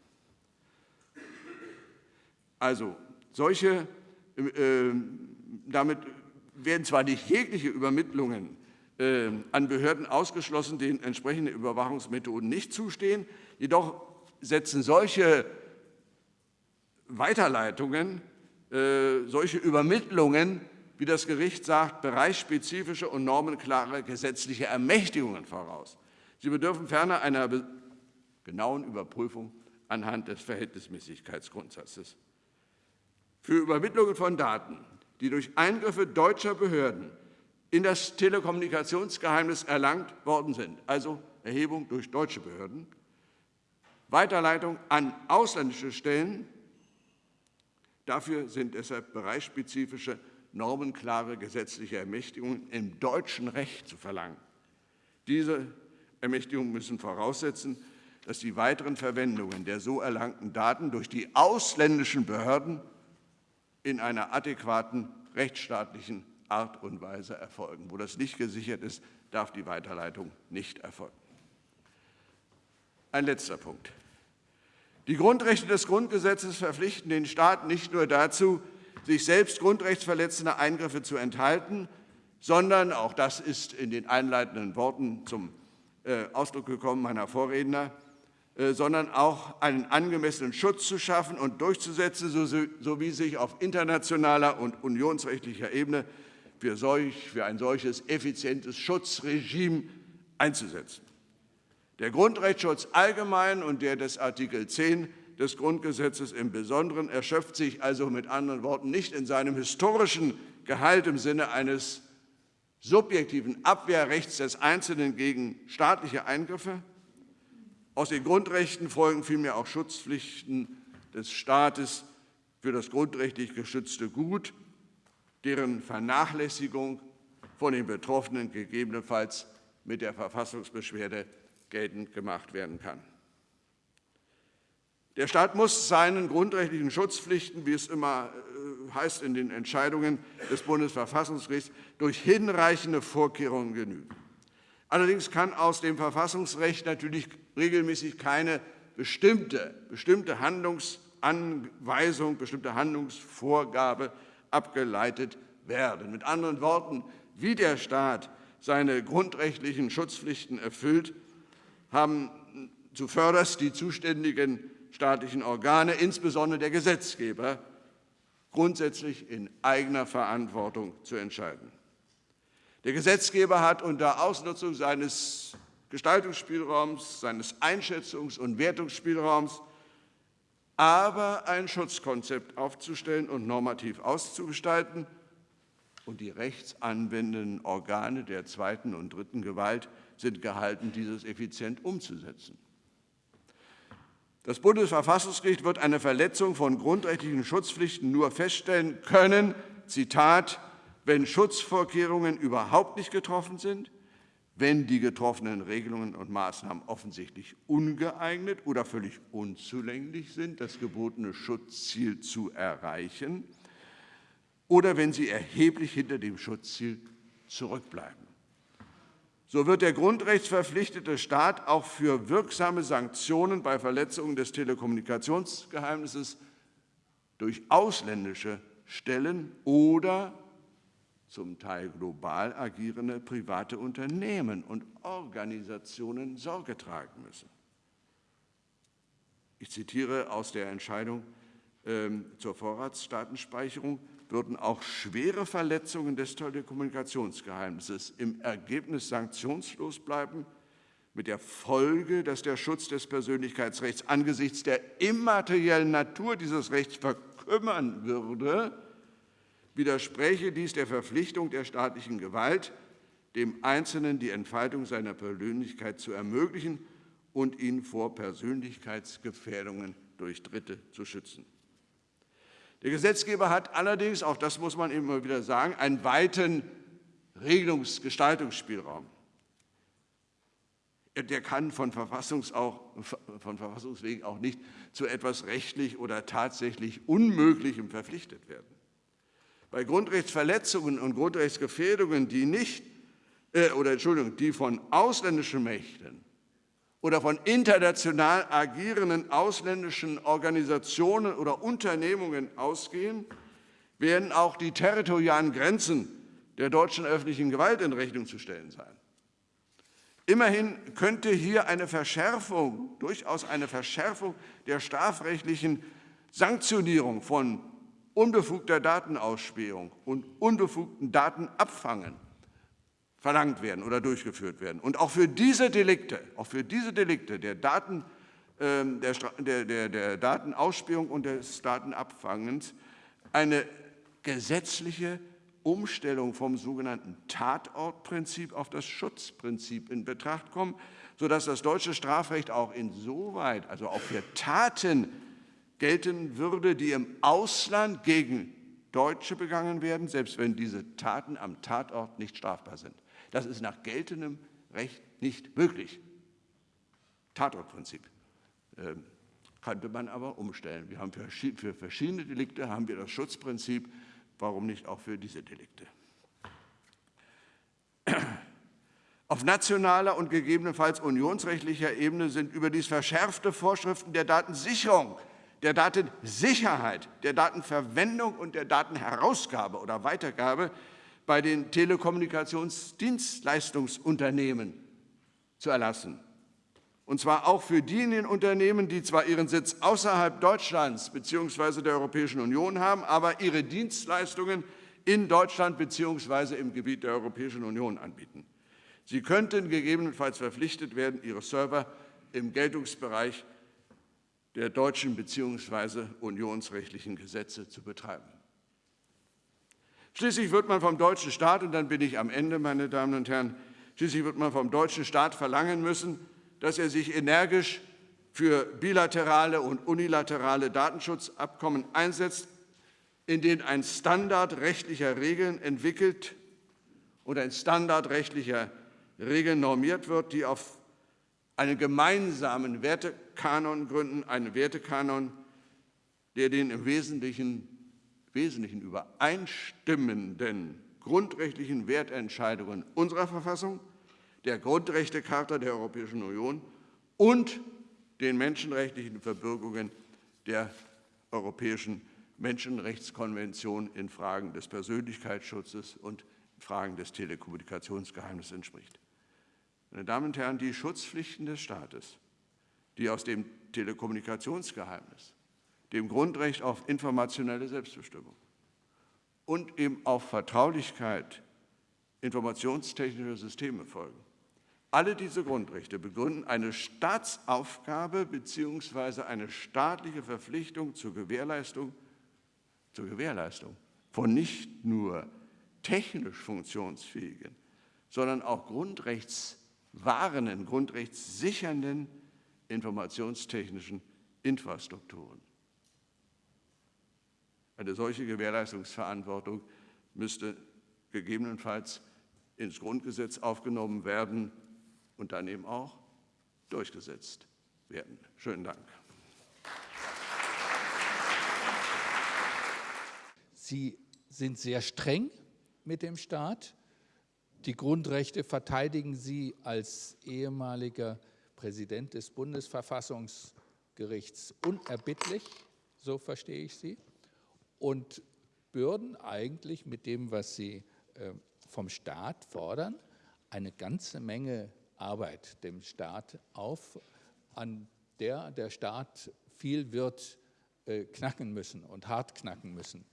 Also solche, äh, damit werden zwar nicht jegliche Übermittlungen äh, an Behörden ausgeschlossen, denen entsprechende Überwachungsmethoden nicht zustehen, jedoch setzen solche Weiterleitungen solche Übermittlungen, wie das Gericht sagt, bereichsspezifische und normenklare gesetzliche Ermächtigungen voraus. Sie bedürfen ferner einer genauen Überprüfung anhand des Verhältnismäßigkeitsgrundsatzes. Für Übermittlungen von Daten, die durch Eingriffe deutscher Behörden in das Telekommunikationsgeheimnis erlangt worden sind, also Erhebung durch deutsche Behörden, Weiterleitung an ausländische Stellen Dafür sind deshalb bereichsspezifische, normenklare gesetzliche Ermächtigungen im deutschen Recht zu verlangen. Diese Ermächtigungen müssen voraussetzen, dass die weiteren Verwendungen der so erlangten Daten durch die ausländischen Behörden in einer adäquaten rechtsstaatlichen Art und Weise erfolgen. Wo das nicht gesichert ist, darf die Weiterleitung nicht erfolgen. Ein letzter Punkt. Die Grundrechte des Grundgesetzes verpflichten den Staat nicht nur dazu, sich selbst grundrechtsverletzende Eingriffe zu enthalten, sondern, auch das ist in den einleitenden Worten zum äh, Ausdruck gekommen meiner Vorredner, äh, sondern auch einen angemessenen Schutz zu schaffen und durchzusetzen, sowie sich auf internationaler und unionsrechtlicher Ebene für, solch, für ein solches effizientes Schutzregime einzusetzen. Der Grundrechtsschutz allgemein und der des Artikel 10 des Grundgesetzes im Besonderen erschöpft sich also mit anderen Worten nicht in seinem historischen Gehalt im Sinne eines subjektiven Abwehrrechts des Einzelnen gegen staatliche Eingriffe. Aus den Grundrechten folgen vielmehr auch Schutzpflichten des Staates für das grundrechtlich geschützte Gut, deren Vernachlässigung von den Betroffenen gegebenenfalls mit der Verfassungsbeschwerde geltend gemacht werden kann. Der Staat muss seinen grundrechtlichen Schutzpflichten, wie es immer äh, heißt in den Entscheidungen des Bundesverfassungsgerichts, durch hinreichende Vorkehrungen genügen. Allerdings kann aus dem Verfassungsrecht natürlich regelmäßig keine bestimmte, bestimmte Handlungsanweisung, bestimmte Handlungsvorgabe abgeleitet werden. Mit anderen Worten, wie der Staat seine grundrechtlichen Schutzpflichten erfüllt, haben zuvörderst die zuständigen staatlichen Organe, insbesondere der Gesetzgeber, grundsätzlich in eigener Verantwortung zu entscheiden. Der Gesetzgeber hat unter Ausnutzung seines Gestaltungsspielraums, seines Einschätzungs- und Wertungsspielraums aber ein Schutzkonzept aufzustellen und normativ auszugestalten, und die rechtsanwendenden Organe der zweiten und dritten Gewalt sind gehalten, dieses effizient umzusetzen. Das Bundesverfassungsgericht wird eine Verletzung von grundrechtlichen Schutzpflichten nur feststellen können, Zitat, wenn Schutzvorkehrungen überhaupt nicht getroffen sind, wenn die getroffenen Regelungen und Maßnahmen offensichtlich ungeeignet oder völlig unzulänglich sind, das gebotene Schutzziel zu erreichen, oder wenn sie erheblich hinter dem Schutzziel zurückbleiben. So wird der grundrechtsverpflichtete Staat auch für wirksame Sanktionen bei Verletzungen des Telekommunikationsgeheimnisses durch ausländische Stellen oder zum Teil global agierende private Unternehmen und Organisationen Sorge tragen müssen. Ich zitiere aus der Entscheidung ähm, zur Vorratsdatenspeicherung würden auch schwere Verletzungen des Telekommunikationsgeheimnisses im Ergebnis sanktionslos bleiben, mit der Folge, dass der Schutz des Persönlichkeitsrechts angesichts der immateriellen Natur dieses Rechts verkümmern würde, widerspräche dies der Verpflichtung der staatlichen Gewalt, dem Einzelnen die Entfaltung seiner Persönlichkeit zu ermöglichen und ihn vor Persönlichkeitsgefährdungen durch Dritte zu schützen. Der Gesetzgeber hat allerdings, auch das muss man immer wieder sagen, einen weiten Regelungsgestaltungsspielraum. Der kann von, Verfassungs auch, von Verfassungswegen auch nicht zu etwas rechtlich oder tatsächlich Unmöglichem verpflichtet werden. Bei Grundrechtsverletzungen und Grundrechtsgefährdungen, die nicht äh, oder Entschuldigung, die von ausländischen Mächten oder von international agierenden ausländischen Organisationen oder Unternehmungen ausgehen, werden auch die territorialen Grenzen der deutschen öffentlichen Gewalt in Rechnung zu stellen sein. Immerhin könnte hier eine Verschärfung, durchaus eine Verschärfung der strafrechtlichen Sanktionierung von unbefugter Datenausspähung und unbefugten Datenabfangen verlangt werden oder durchgeführt werden. Und auch für diese Delikte, auch für diese Delikte der, Daten, äh, der, der, der, Datenausspähung und des Datenabfangens eine gesetzliche Umstellung vom sogenannten Tatortprinzip auf das Schutzprinzip in Betracht kommen, sodass das deutsche Strafrecht auch insoweit, also auch für Taten gelten würde, die im Ausland gegen Deutsche begangen werden, selbst wenn diese Taten am Tatort nicht strafbar sind. Das ist nach geltendem Recht nicht möglich. Tatortprinzip. Ähm, könnte man aber umstellen. Wir haben für, für verschiedene Delikte haben wir das Schutzprinzip. Warum nicht auch für diese Delikte? Auf nationaler und gegebenenfalls unionsrechtlicher Ebene sind überdies verschärfte Vorschriften der Datensicherung, der Datensicherheit, der Datenverwendung und der Datenherausgabe oder Weitergabe bei den Telekommunikationsdienstleistungsunternehmen zu erlassen. Und zwar auch für diejenigen Unternehmen, die zwar ihren Sitz außerhalb Deutschlands bzw. der Europäischen Union haben, aber ihre Dienstleistungen in Deutschland bzw. im Gebiet der Europäischen Union anbieten. Sie könnten gegebenenfalls verpflichtet werden, ihre Server im Geltungsbereich der deutschen bzw. unionsrechtlichen Gesetze zu betreiben. Schließlich wird man vom deutschen Staat, und dann bin ich am Ende, meine Damen und Herren, schließlich wird man vom deutschen Staat verlangen müssen, dass er sich energisch für bilaterale und unilaterale Datenschutzabkommen einsetzt, in denen ein Standard rechtlicher Regeln entwickelt und ein Standard rechtlicher Regeln normiert wird, die auf einen gemeinsamen Wertekanon gründen, einen Wertekanon, der den im Wesentlichen, Wesentlichen übereinstimmenden grundrechtlichen Wertentscheidungen unserer Verfassung, der Grundrechtecharta der Europäischen Union und den menschenrechtlichen Verbürgungen der Europäischen Menschenrechtskonvention in Fragen des Persönlichkeitsschutzes und Fragen des Telekommunikationsgeheimnisses entspricht. Meine Damen und Herren, die Schutzpflichten des Staates, die aus dem Telekommunikationsgeheimnis, dem Grundrecht auf informationelle Selbstbestimmung und eben auf Vertraulichkeit informationstechnischer Systeme folgen. Alle diese Grundrechte begründen eine Staatsaufgabe bzw. eine staatliche Verpflichtung zur Gewährleistung, zur Gewährleistung von nicht nur technisch funktionsfähigen, sondern auch grundrechtswahrenden, grundrechtssichernden informationstechnischen Infrastrukturen. Eine solche Gewährleistungsverantwortung müsste gegebenenfalls ins Grundgesetz aufgenommen werden und dann eben auch durchgesetzt werden. Schönen Dank. Sie sind sehr streng mit dem Staat. Die Grundrechte verteidigen Sie als ehemaliger Präsident des Bundesverfassungsgerichts unerbittlich, so verstehe ich Sie, und bürden eigentlich mit dem, was Sie äh, vom Staat fordern, eine ganze Menge Arbeit dem Staat auf, an der der Staat viel wird äh, knacken müssen und hart knacken müssen.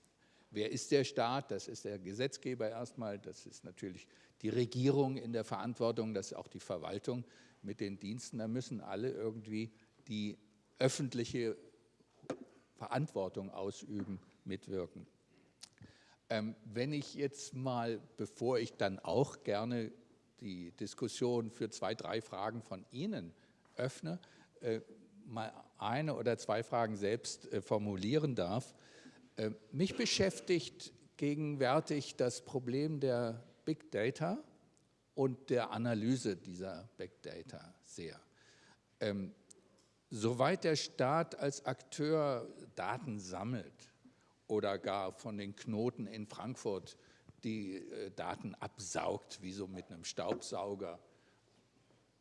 Wer ist der Staat? Das ist der Gesetzgeber erstmal, das ist natürlich die Regierung in der Verantwortung, das ist auch die Verwaltung mit den Diensten. Da müssen alle irgendwie die öffentliche Verantwortung ausüben, mitwirken. Ähm, wenn ich jetzt mal, bevor ich dann auch gerne die Diskussion für zwei, drei Fragen von Ihnen öffne, äh, mal eine oder zwei Fragen selbst äh, formulieren darf, äh, mich beschäftigt gegenwärtig das Problem der Big Data und der Analyse dieser Big Data sehr. Ähm, soweit der Staat als Akteur Daten sammelt oder gar von den Knoten in Frankfurt die äh, Daten absaugt, wie so mit einem Staubsauger,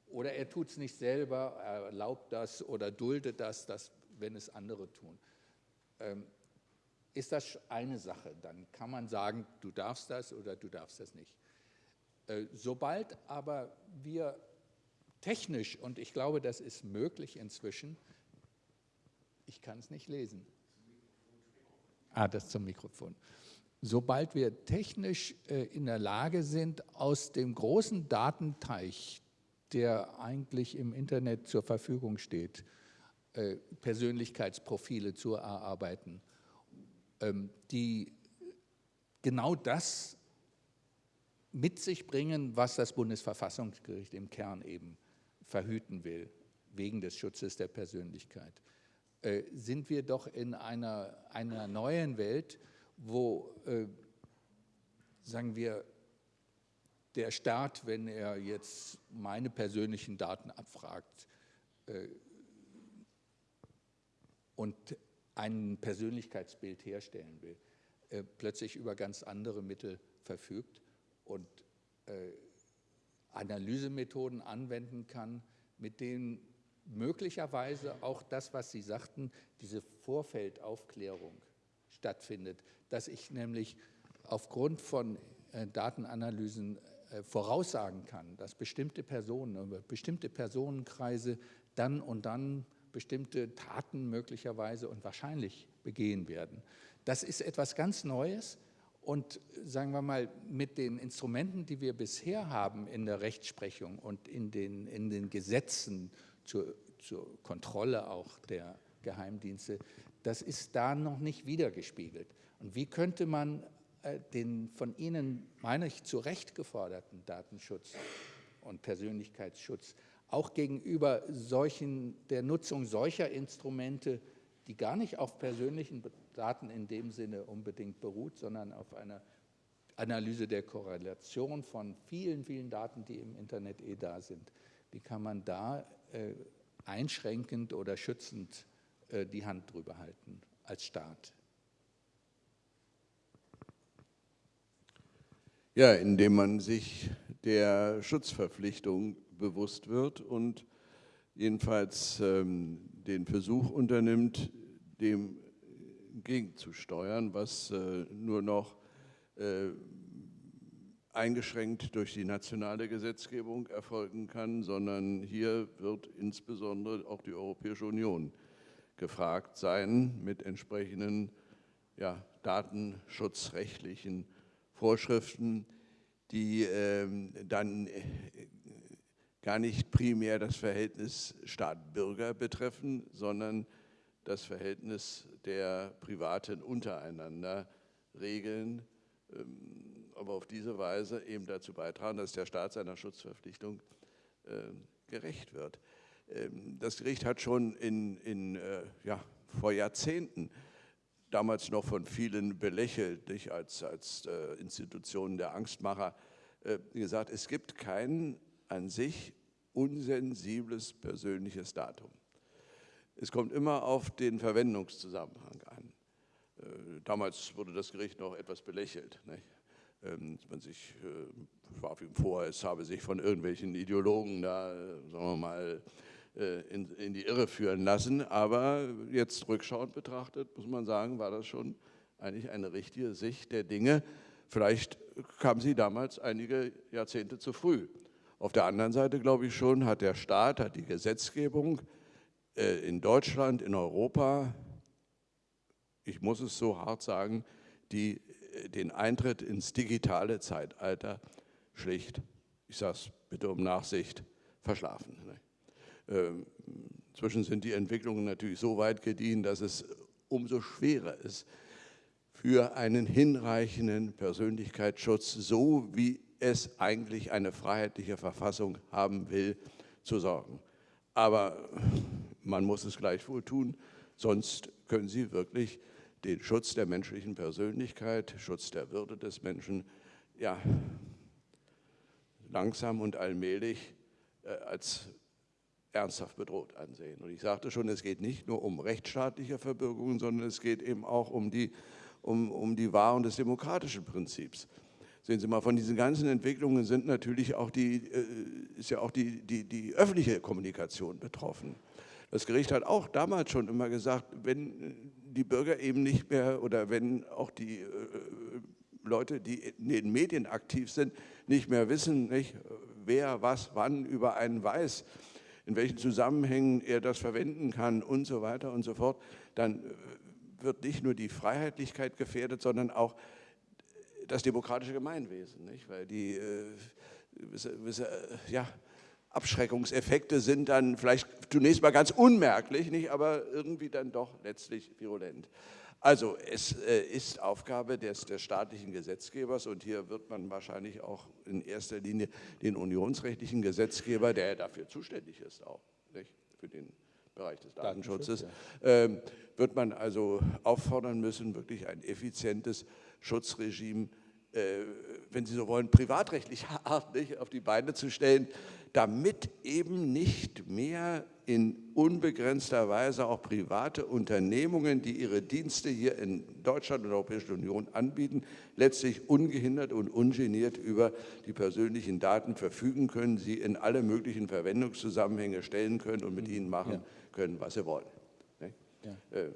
oder er tut es nicht selber, er erlaubt das oder duldet das, das wenn es andere tun. Ähm, ist das eine Sache. Dann kann man sagen, du darfst das oder du darfst das nicht. Äh, sobald aber wir technisch, und ich glaube, das ist möglich inzwischen, ich kann es nicht lesen. Ah, das zum Mikrofon. Sobald wir technisch äh, in der Lage sind, aus dem großen Datenteich, der eigentlich im Internet zur Verfügung steht, äh, Persönlichkeitsprofile zu erarbeiten, ähm, die genau das mit sich bringen, was das Bundesverfassungsgericht im Kern eben verhüten will, wegen des Schutzes der Persönlichkeit, äh, sind wir doch in einer, einer neuen Welt, wo, äh, sagen wir, der Staat, wenn er jetzt meine persönlichen Daten abfragt äh, und ein Persönlichkeitsbild herstellen will, äh, plötzlich über ganz andere Mittel verfügt und äh, Analysemethoden anwenden kann, mit denen möglicherweise auch das, was Sie sagten, diese Vorfeldaufklärung stattfindet, dass ich nämlich aufgrund von äh, Datenanalysen äh, voraussagen kann, dass bestimmte Personen, bestimmte Personenkreise dann und dann bestimmte Taten möglicherweise und wahrscheinlich begehen werden. Das ist etwas ganz Neues und sagen wir mal, mit den Instrumenten, die wir bisher haben in der Rechtsprechung und in den, in den Gesetzen zur, zur Kontrolle auch der Geheimdienste, das ist da noch nicht wiedergespiegelt. Und wie könnte man äh, den von Ihnen, meine ich, zu Recht geforderten Datenschutz und Persönlichkeitsschutz auch gegenüber solchen, der Nutzung solcher Instrumente, die gar nicht auf persönlichen Daten in dem Sinne unbedingt beruht, sondern auf einer Analyse der Korrelation von vielen, vielen Daten, die im Internet eh da sind. Wie kann man da äh, einschränkend oder schützend äh, die Hand drüber halten als Staat? Ja, indem man sich der Schutzverpflichtung bewusst wird und jedenfalls ähm, den Versuch unternimmt, dem gegenzusteuern, was äh, nur noch äh, eingeschränkt durch die nationale Gesetzgebung erfolgen kann, sondern hier wird insbesondere auch die Europäische Union gefragt sein mit entsprechenden ja, datenschutzrechtlichen Vorschriften, die ähm, dann äh, gar nicht primär das Verhältnis Staat-Bürger betreffen, sondern das Verhältnis der Privaten untereinander regeln, ähm, aber auf diese Weise eben dazu beitragen, dass der Staat seiner Schutzverpflichtung äh, gerecht wird. Ähm, das Gericht hat schon in, in, äh, ja, vor Jahrzehnten damals noch von vielen belächelt, nicht als, als äh, Institution der Angstmacher, äh, gesagt, es gibt kein an sich unsensibles persönliches Datum. Es kommt immer auf den Verwendungszusammenhang an. Äh, damals wurde das Gericht noch etwas belächelt. Nicht? Ähm, man sich, äh, warf ihm vor, es habe sich von irgendwelchen Ideologen da, sagen wir mal, äh, in, in, die Irre führen lassen. Aber jetzt rückschauend betrachtet, muss man sagen, war das schon eigentlich eine richtige Sicht der Dinge. Vielleicht kam sie damals einige Jahrzehnte zu früh. Auf der anderen Seite, glaube ich schon, hat der Staat, hat die Gesetzgebung äh, in Deutschland, in Europa, ich muss es so hart sagen, die den Eintritt ins digitale Zeitalter schlicht, ich sage es bitte um Nachsicht, verschlafen. Ne? Ähm, inzwischen sind die Entwicklungen natürlich so weit gediehen, dass es umso schwerer ist, für einen hinreichenden Persönlichkeitsschutz, so wie es eigentlich eine freiheitliche Verfassung haben will, zu sorgen. Aber man muss es gleichwohl tun, sonst können Sie wirklich den Schutz der menschlichen Persönlichkeit, Schutz der Würde des Menschen, ja, langsam und allmählich äh, als ernsthaft bedroht ansehen. Und ich sagte schon, es geht nicht nur um rechtsstaatliche Verbürgungen, sondern es geht eben auch um die, um, um die Wahrung des demokratischen Prinzips. Sehen Sie mal, von diesen ganzen Entwicklungen sind natürlich auch die, äh, ist ja auch die, die, die öffentliche Kommunikation betroffen. Das Gericht hat auch damals schon immer gesagt, wenn die Bürger eben nicht mehr oder wenn auch die äh, Leute, die in den Medien aktiv sind, nicht mehr wissen, nicht, wer was wann über einen weiß, in welchen Zusammenhängen er das verwenden kann und so weiter und so fort, dann äh, wird nicht nur die Freiheitlichkeit gefährdet, sondern auch das demokratische Gemeinwesen, nicht? weil die äh, äh, ja, Abschreckungseffekte sind dann vielleicht zunächst mal ganz unmerklich, nicht? aber irgendwie dann doch letztlich virulent. Also es äh, ist Aufgabe des, des, staatlichen Gesetzgebers und hier wird man wahrscheinlich auch in erster Linie den unionsrechtlichen Gesetzgeber, der dafür zuständig ist auch, nicht? für den Bereich des Datenschutzes, ja. äh, wird man also auffordern müssen, wirklich ein effizientes Schutzregime äh, wenn Sie so wollen, privatrechtlicher Art nicht, auf die Beine zu stellen, damit eben nicht mehr in unbegrenzter Weise auch private Unternehmungen, die ihre Dienste hier in Deutschland und der Europäischen Union anbieten, letztlich ungehindert und ungeniert über die persönlichen Daten verfügen können, sie in alle möglichen Verwendungszusammenhänge stellen können und mit ihnen machen ja. können, was sie wollen. Ja. Äh,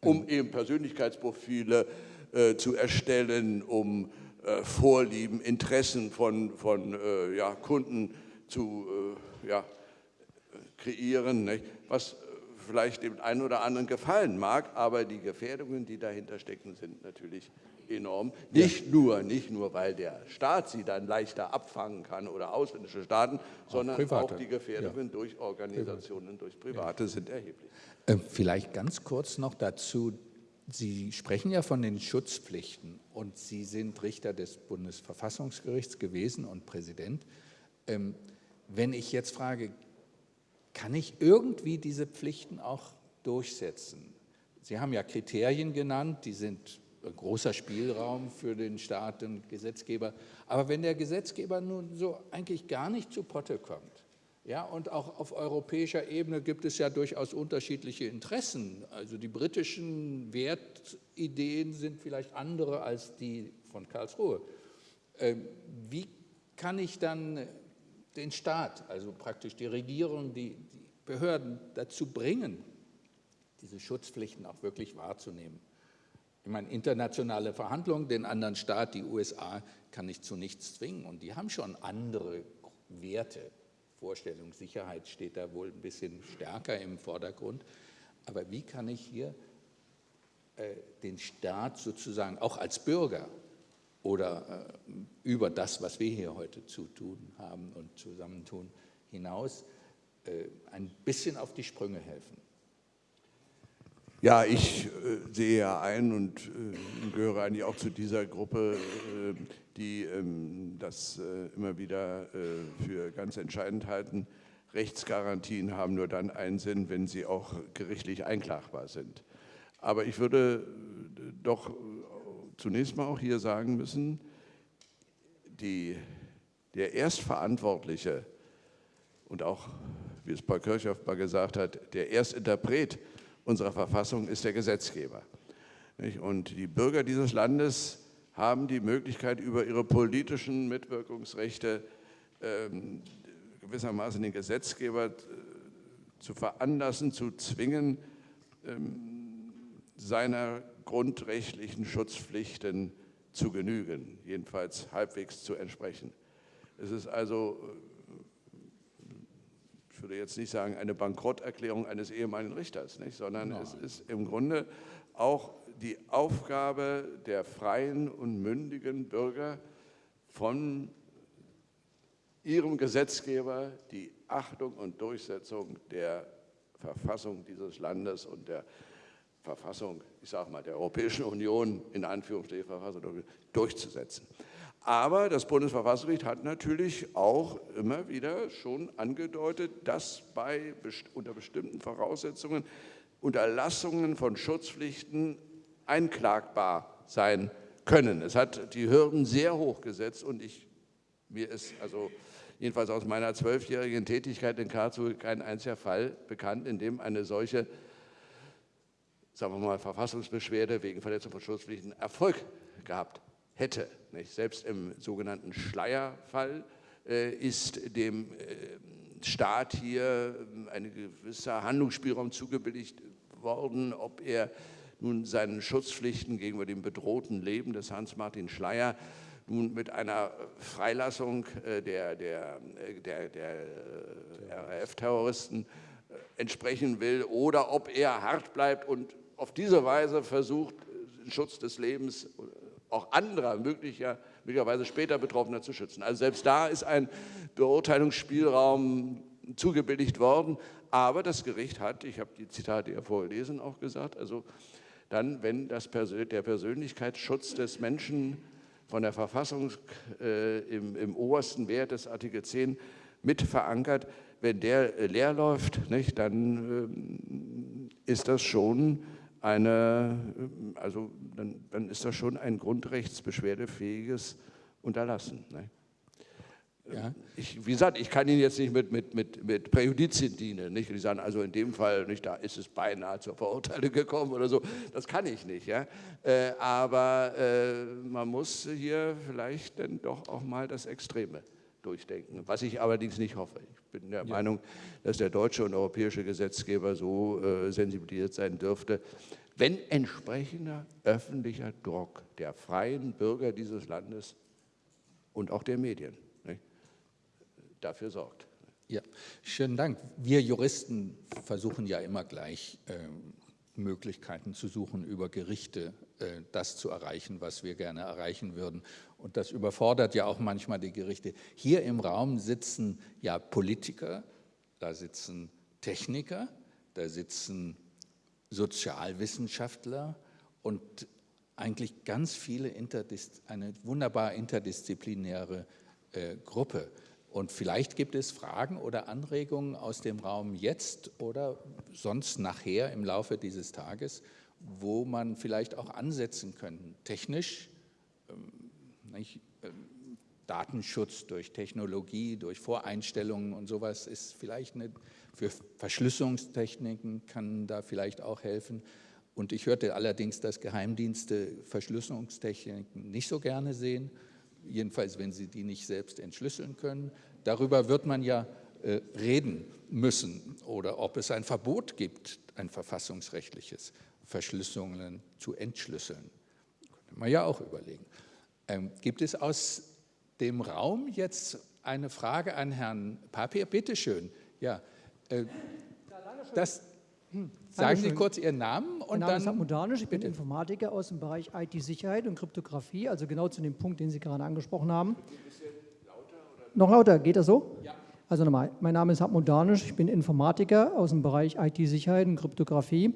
um eben Persönlichkeitsprofile äh, zu erstellen, um äh, Vorlieben, Interessen von, von ja, Kunden zu äh, ja, kreieren, nicht? was vielleicht dem einen oder anderen gefallen mag, aber die Gefährdungen, die dahinter stecken, sind natürlich enorm. Nicht, ja. nur, nicht nur, weil der Staat sie dann leichter abfangen kann oder ausländische Staaten, sondern auch, auch die Gefährdungen ja. durch Organisationen, durch Private ja. sind erheblich. Vielleicht ganz kurz noch dazu, Sie sprechen ja von den Schutzpflichten und Sie sind Richter des Bundesverfassungsgerichts gewesen und Präsident. Wenn ich jetzt frage, kann ich irgendwie diese Pflichten auch durchsetzen? Sie haben ja Kriterien genannt, die sind ein großer Spielraum für den Staat und Gesetzgeber. Aber wenn der Gesetzgeber nun so eigentlich gar nicht zu Potte kommt, Ja, und auch auf europäischer Ebene gibt es ja durchaus unterschiedliche Interessen. Also die britischen Wertideen sind vielleicht andere als die von Karlsruhe. Ähm, wie kann ich dann den Staat, also praktisch die Regierung, die, die Behörden dazu bringen, diese Schutzpflichten auch wirklich wahrzunehmen? Ich meine, internationale Verhandlungen, den anderen Staat, die USA, kann ich zu nichts zwingen. Und die haben schon andere Werte. Vorstellung, Sicherheit steht da wohl ein bisschen stärker im Vordergrund. Aber wie kann ich hier äh, den Staat sozusagen auch als Bürger oder äh, über das, was wir hier heute zu tun haben und zusammentun, hinaus äh, ein bisschen auf die Sprünge helfen? Ja, ich äh, sehe ja ein und äh, gehöre eigentlich auch zu dieser Gruppe, äh, die ähm, das äh, immer wieder für ganz entscheidend halten. Rechtsgarantien haben nur dann einen Sinn, wenn sie auch gerichtlich einklagbar sind. Aber ich würde doch zunächst mal auch hier sagen müssen, die, der Erstverantwortliche und auch, wie es Paul Kirchhoff mal gesagt hat, der Erstinterpret unserer Verfassung ist der Gesetzgeber. Und die Bürger dieses Landes haben die Möglichkeit, über ihre politischen Mitwirkungsrechte ähm, gewissermaßen den Gesetzgeber äh, zu veranlassen, zu zwingen, ähm, seiner grundrechtlichen Schutzpflichten zu genügen, jedenfalls halbwegs zu entsprechen. Es ist also ich würde jetzt nicht sagen, eine Bankrotterklärung eines ehemaligen Richters, nicht? sondern Nein. es ist im Grunde auch die Aufgabe der freien und mündigen Bürger von ihrem Gesetzgeber die Achtung und Durchsetzung der Verfassung dieses Landes und der Verfassung, ich sage mal, der Europäischen Union in Anführungsstrichen Verfassung durchzusetzen. Aber das Bundesverfassungsgericht hat natürlich auch immer wieder schon angedeutet, dass bei, unter bestimmten Voraussetzungen Unterlassungen von Schutzpflichten einklagbar sein können. Es hat die Hürden sehr hoch gesetzt und ich, mir ist also jedenfalls aus meiner zwölfjährigen Tätigkeit in Karlsruhe kein einziger Fall bekannt, in dem eine solche, sagen wir mal, Verfassungsbeschwerde wegen Verletzung von Schutzpflichten Erfolg gehabt hätte. Nicht? Selbst im sogenannten Schleierfall äh, ist dem äh, Staat hier äh, ein gewisser Handlungsspielraum zugebilligt worden, ob er nun seinen Schutzpflichten gegenüber dem bedrohten Leben des Hans-Martin Schleier nun mit einer Freilassung äh, der, der, äh, der, der RAF-Terroristen entsprechen will oder ob er hart bleibt und auf diese Weise versucht, den Schutz des Lebens auch anderer möglicher, möglicherweise später Betroffener zu schützen. Also selbst da ist ein Beurteilungsspielraum zugebilligt worden, aber das Gericht hat, ich habe die Zitate ja vorgelesen, auch gesagt, also dann, wenn das, der Persönlichkeitsschutz des Menschen von der Verfassung äh, im, im, obersten Wert des Artikel 10 mit verankert, wenn der äh, leer läuft, nicht, dann äh, ist das schon eine, also dann, dann ist das schon ein grundrechtsbeschwerdefähiges Unterlassen. Ne? Ja. Ich, wie gesagt, ich kann Ihnen jetzt nicht mit, mit, mit, mit Präjudizien dienen. Nicht? Die sagen, also in dem Fall, nicht, da ist es beinahe zur Verurteilung gekommen oder so. Das kann ich nicht. Ja? Äh, aber äh, man muss hier vielleicht dann doch auch mal das Extreme durchdenken, was ich allerdings nicht hoffe. Ich bin der ja. Meinung, dass der deutsche und europäische Gesetzgeber so äh, sensibilisiert sein dürfte, wenn entsprechender öffentlicher Druck der freien Bürger dieses Landes und auch der Medien nicht, dafür sorgt. Ja, schönen Dank. Wir Juristen versuchen ja immer gleich ähm, Möglichkeiten zu suchen, über Gerichte äh, das zu erreichen, was wir gerne erreichen würden. Und das überfordert ja auch manchmal die Gerichte. Hier im Raum sitzen ja Politiker, da sitzen Techniker, da sitzen Sozialwissenschaftler und eigentlich ganz viele, eine wunderbar interdisziplinäre äh, Gruppe. Und vielleicht gibt es Fragen oder Anregungen aus dem Raum jetzt oder sonst nachher im Laufe dieses Tages, wo man vielleicht auch ansetzen könnte, technisch, ähm, nicht, ähm, Datenschutz durch Technologie, durch Voreinstellungen und sowas ist vielleicht eine, für Verschlüsselungstechniken kann da vielleicht auch helfen. Und ich hörte allerdings, dass Geheimdienste Verschlüsselungstechniken nicht so gerne sehen, jedenfalls wenn sie die nicht selbst entschlüsseln können. Darüber wird man ja äh, reden müssen oder ob es ein Verbot gibt, ein verfassungsrechtliches, Verschlüsselungen zu entschlüsseln. Könnte man ja auch überlegen. Ähm, gibt es aus dem Raum jetzt eine Frage an Herrn Papier? Bitte schön. Ja, äh, das, hm, sagen Sie kurz Ihren Namen und mein Name dann. Ist Modanisch. Ich bin bitte. Informatiker aus dem Bereich IT-Sicherheit und Kryptographie, also genau zu dem Punkt, den Sie gerade angesprochen haben. Lauter, Noch lauter, geht das so? Ja. Also nochmal, mein Name ist Hartmut Danisch, ich bin Informatiker aus dem Bereich IT-Sicherheit und Kryptographie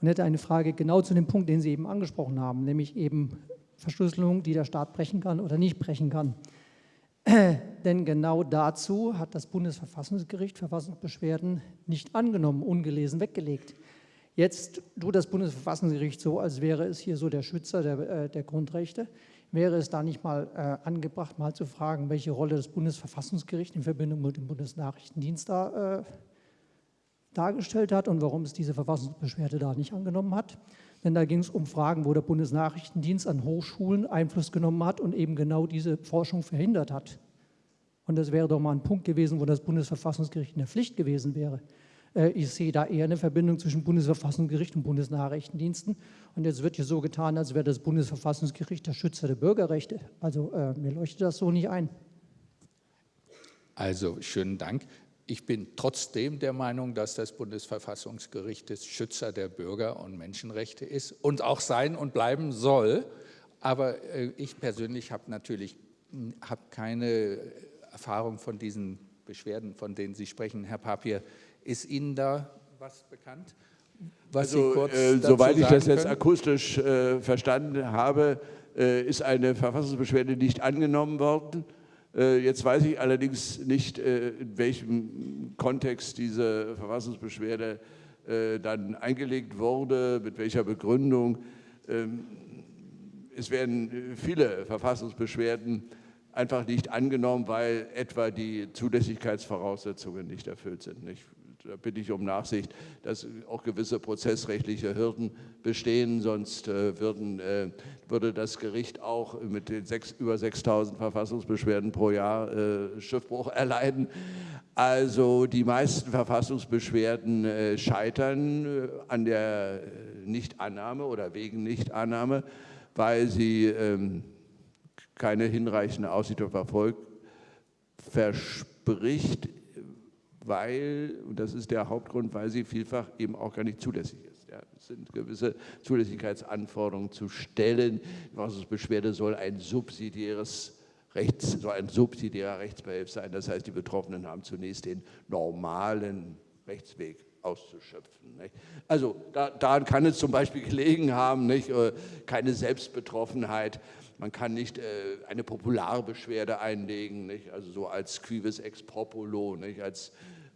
und hätte eine Frage genau zu dem Punkt, den Sie eben angesprochen haben, nämlich eben Verschlüsselung, die der Staat brechen kann oder nicht brechen kann. Denn genau dazu hat das Bundesverfassungsgericht Verfassungsbeschwerden nicht angenommen, ungelesen weggelegt. Jetzt tut das Bundesverfassungsgericht so, als wäre es hier so der Schützer der, äh, der Grundrechte. Wäre es da nicht mal äh, angebracht, mal zu fragen, welche Rolle das Bundesverfassungsgericht in Verbindung mit dem Bundesnachrichtendienst da äh, dargestellt hat und warum es diese Verfassungsbeschwerde da nicht angenommen hat? Denn da ging es um Fragen, wo der Bundesnachrichtendienst an Hochschulen Einfluss genommen hat und eben genau diese Forschung verhindert hat. Und das wäre doch mal ein Punkt gewesen, wo das Bundesverfassungsgericht in der Pflicht gewesen wäre. Äh, ich sehe da eher eine Verbindung zwischen Bundesverfassungsgericht und Bundesnachrichtendiensten. Und jetzt wird hier so getan, als wäre das Bundesverfassungsgericht der Schützer der Bürgerrechte. Also äh, mir leuchtet das so nicht ein. Also schönen Dank. Ich bin trotzdem der Meinung, dass das Bundesverfassungsgericht des Schützer der Bürger- und Menschenrechte ist und auch sein und bleiben soll. Aber äh, ich persönlich habe natürlich hab keine Erfahrung von diesen Beschwerden, von denen Sie sprechen, Herr Papier. Ist Ihnen da was bekannt? Was also, äh, soweit ich das jetzt können? akustisch äh, verstanden habe, äh, ist eine Verfassungsbeschwerde nicht angenommen worden. Äh, jetzt weiß ich allerdings nicht, äh, in welchem Kontext diese Verfassungsbeschwerde äh, dann eingelegt wurde, mit welcher Begründung. Ähm, es werden viele Verfassungsbeschwerden einfach nicht angenommen, weil etwa die Zulässigkeitsvoraussetzungen nicht erfüllt sind. Da bitte ich um Nachsicht, dass auch gewisse prozessrechtliche Hürden bestehen, sonst äh, würden, äh, würde das Gericht auch mit den sechs, über 6.000 Verfassungsbeschwerden pro Jahr äh, Schiffbruch erleiden. Also die meisten Verfassungsbeschwerden scheitern an der Nichtannahme oder wegen Nichtannahme, weil sie ähm, keine hinreichende Aussicht auf Erfolg verspricht weil, und das ist der Hauptgrund, weil sie vielfach eben auch gar nicht zulässig ist. Ja, es sind gewisse Zulässigkeitsanforderungen zu stellen. Die Verfassungsbeschwerde soll ein subsidiäres Rechts, soll ein subsidiärer Rechtsbehelf sein. Das heißt, die Betroffenen haben zunächst den normalen Rechtsweg auszuschöpfen. Nicht? Also da, daran kann es zum Beispiel gelegen haben, nicht? Äh, keine Selbstbetroffenheit. Man kann nicht äh, eine Popularbeschwerde einlegen, nicht? also so als quivis ex populo, nicht? als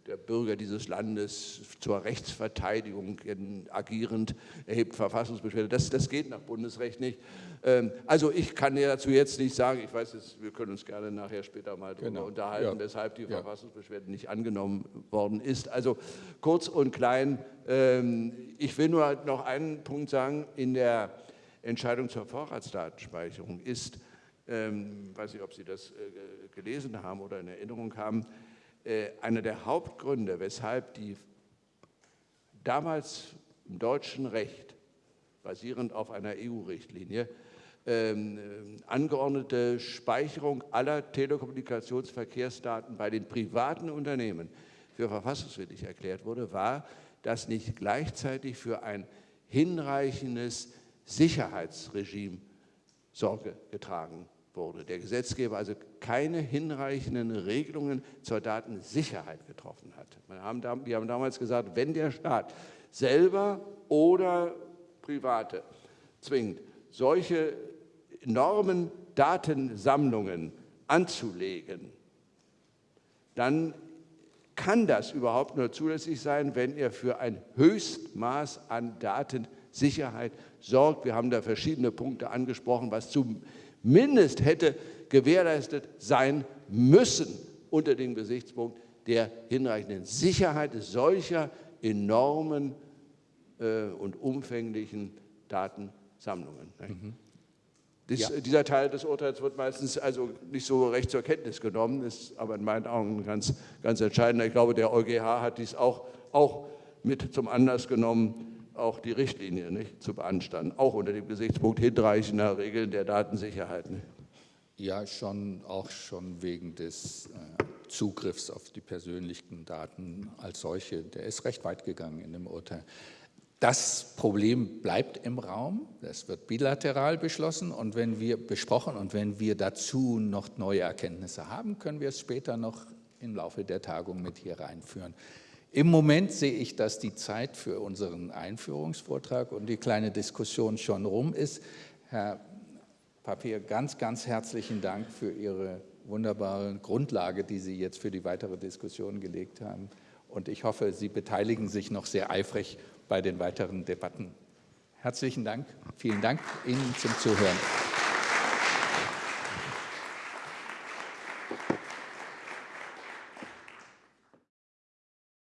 der Bürger dieses Landes zur Rechtsverteidigung agierend erhebt Verfassungsbeschwerde. Das, das geht nach Bundesrecht nicht. Ähm, also ich kann dazu jetzt nicht sagen, ich weiß, jetzt, wir können uns gerne nachher später mal darüber genau. unterhalten, ja. weshalb die ja. Verfassungsbeschwerde nicht angenommen worden ist. Also kurz und klein, ähm, ich will nur noch einen Punkt sagen, in der Entscheidung zur Vorratsdatenspeicherung ist, ähm, ich weiß nicht, ob Sie das äh, gelesen haben oder in Erinnerung haben, einer der Hauptgründe, weshalb die damals im deutschen Recht, basierend auf einer EU-Richtlinie, ähm, äh, angeordnete Speicherung aller Telekommunikationsverkehrsdaten bei den privaten Unternehmen für verfassungswidrig erklärt wurde, war, dass nicht gleichzeitig für ein hinreichendes Sicherheitsregime Sorge getragen wurde. Der Gesetzgeber also keine hinreichenden Regelungen zur Datensicherheit getroffen hat. Wir haben, wir haben damals gesagt, wenn der Staat selber oder Private zwingt, solche enormen Datensammlungen anzulegen, dann kann das überhaupt nur zulässig sein, wenn er für ein Höchstmaß an Datensicherheit sorgt. Wir haben da verschiedene Punkte angesprochen, was zumindest hätte gewährleistet sein müssen unter dem Gesichtspunkt der hinreichenden Sicherheit solcher enormen äh, und umfänglichen Datensammlungen. Mhm. Dies, ja. Dieser Teil des Urteils wird meistens also nicht so recht zur Kenntnis genommen, ist aber in meinen Augen ganz, ganz entscheidend. Ich glaube, der EuGH hat dies auch, auch mit zum Anlass genommen, auch die Richtlinie nicht, zu beanstanden, auch unter dem Gesichtspunkt hinreichender Regeln der Datensicherheit. Nicht? Ja, schon, auch schon wegen des äh, Zugriffs auf die persönlichen Daten als solche. Der ist recht weit gegangen in dem Urteil. Das Problem bleibt im Raum, das wird bilateral beschlossen und wenn wir besprochen und wenn wir dazu noch neue Erkenntnisse haben, können wir es später noch im Laufe der Tagung mit hier reinführen. Im Moment sehe ich, dass die Zeit für unseren Einführungsvortrag und die kleine Diskussion schon rum ist. Herr Papier, ganz, ganz herzlichen Dank für Ihre wunderbare Grundlage, die Sie jetzt für die weitere Diskussion gelegt haben. Und ich hoffe, Sie beteiligen sich noch sehr eifrig bei den weiteren Debatten. Herzlichen Dank. Vielen Dank Ihnen zum Zuhören.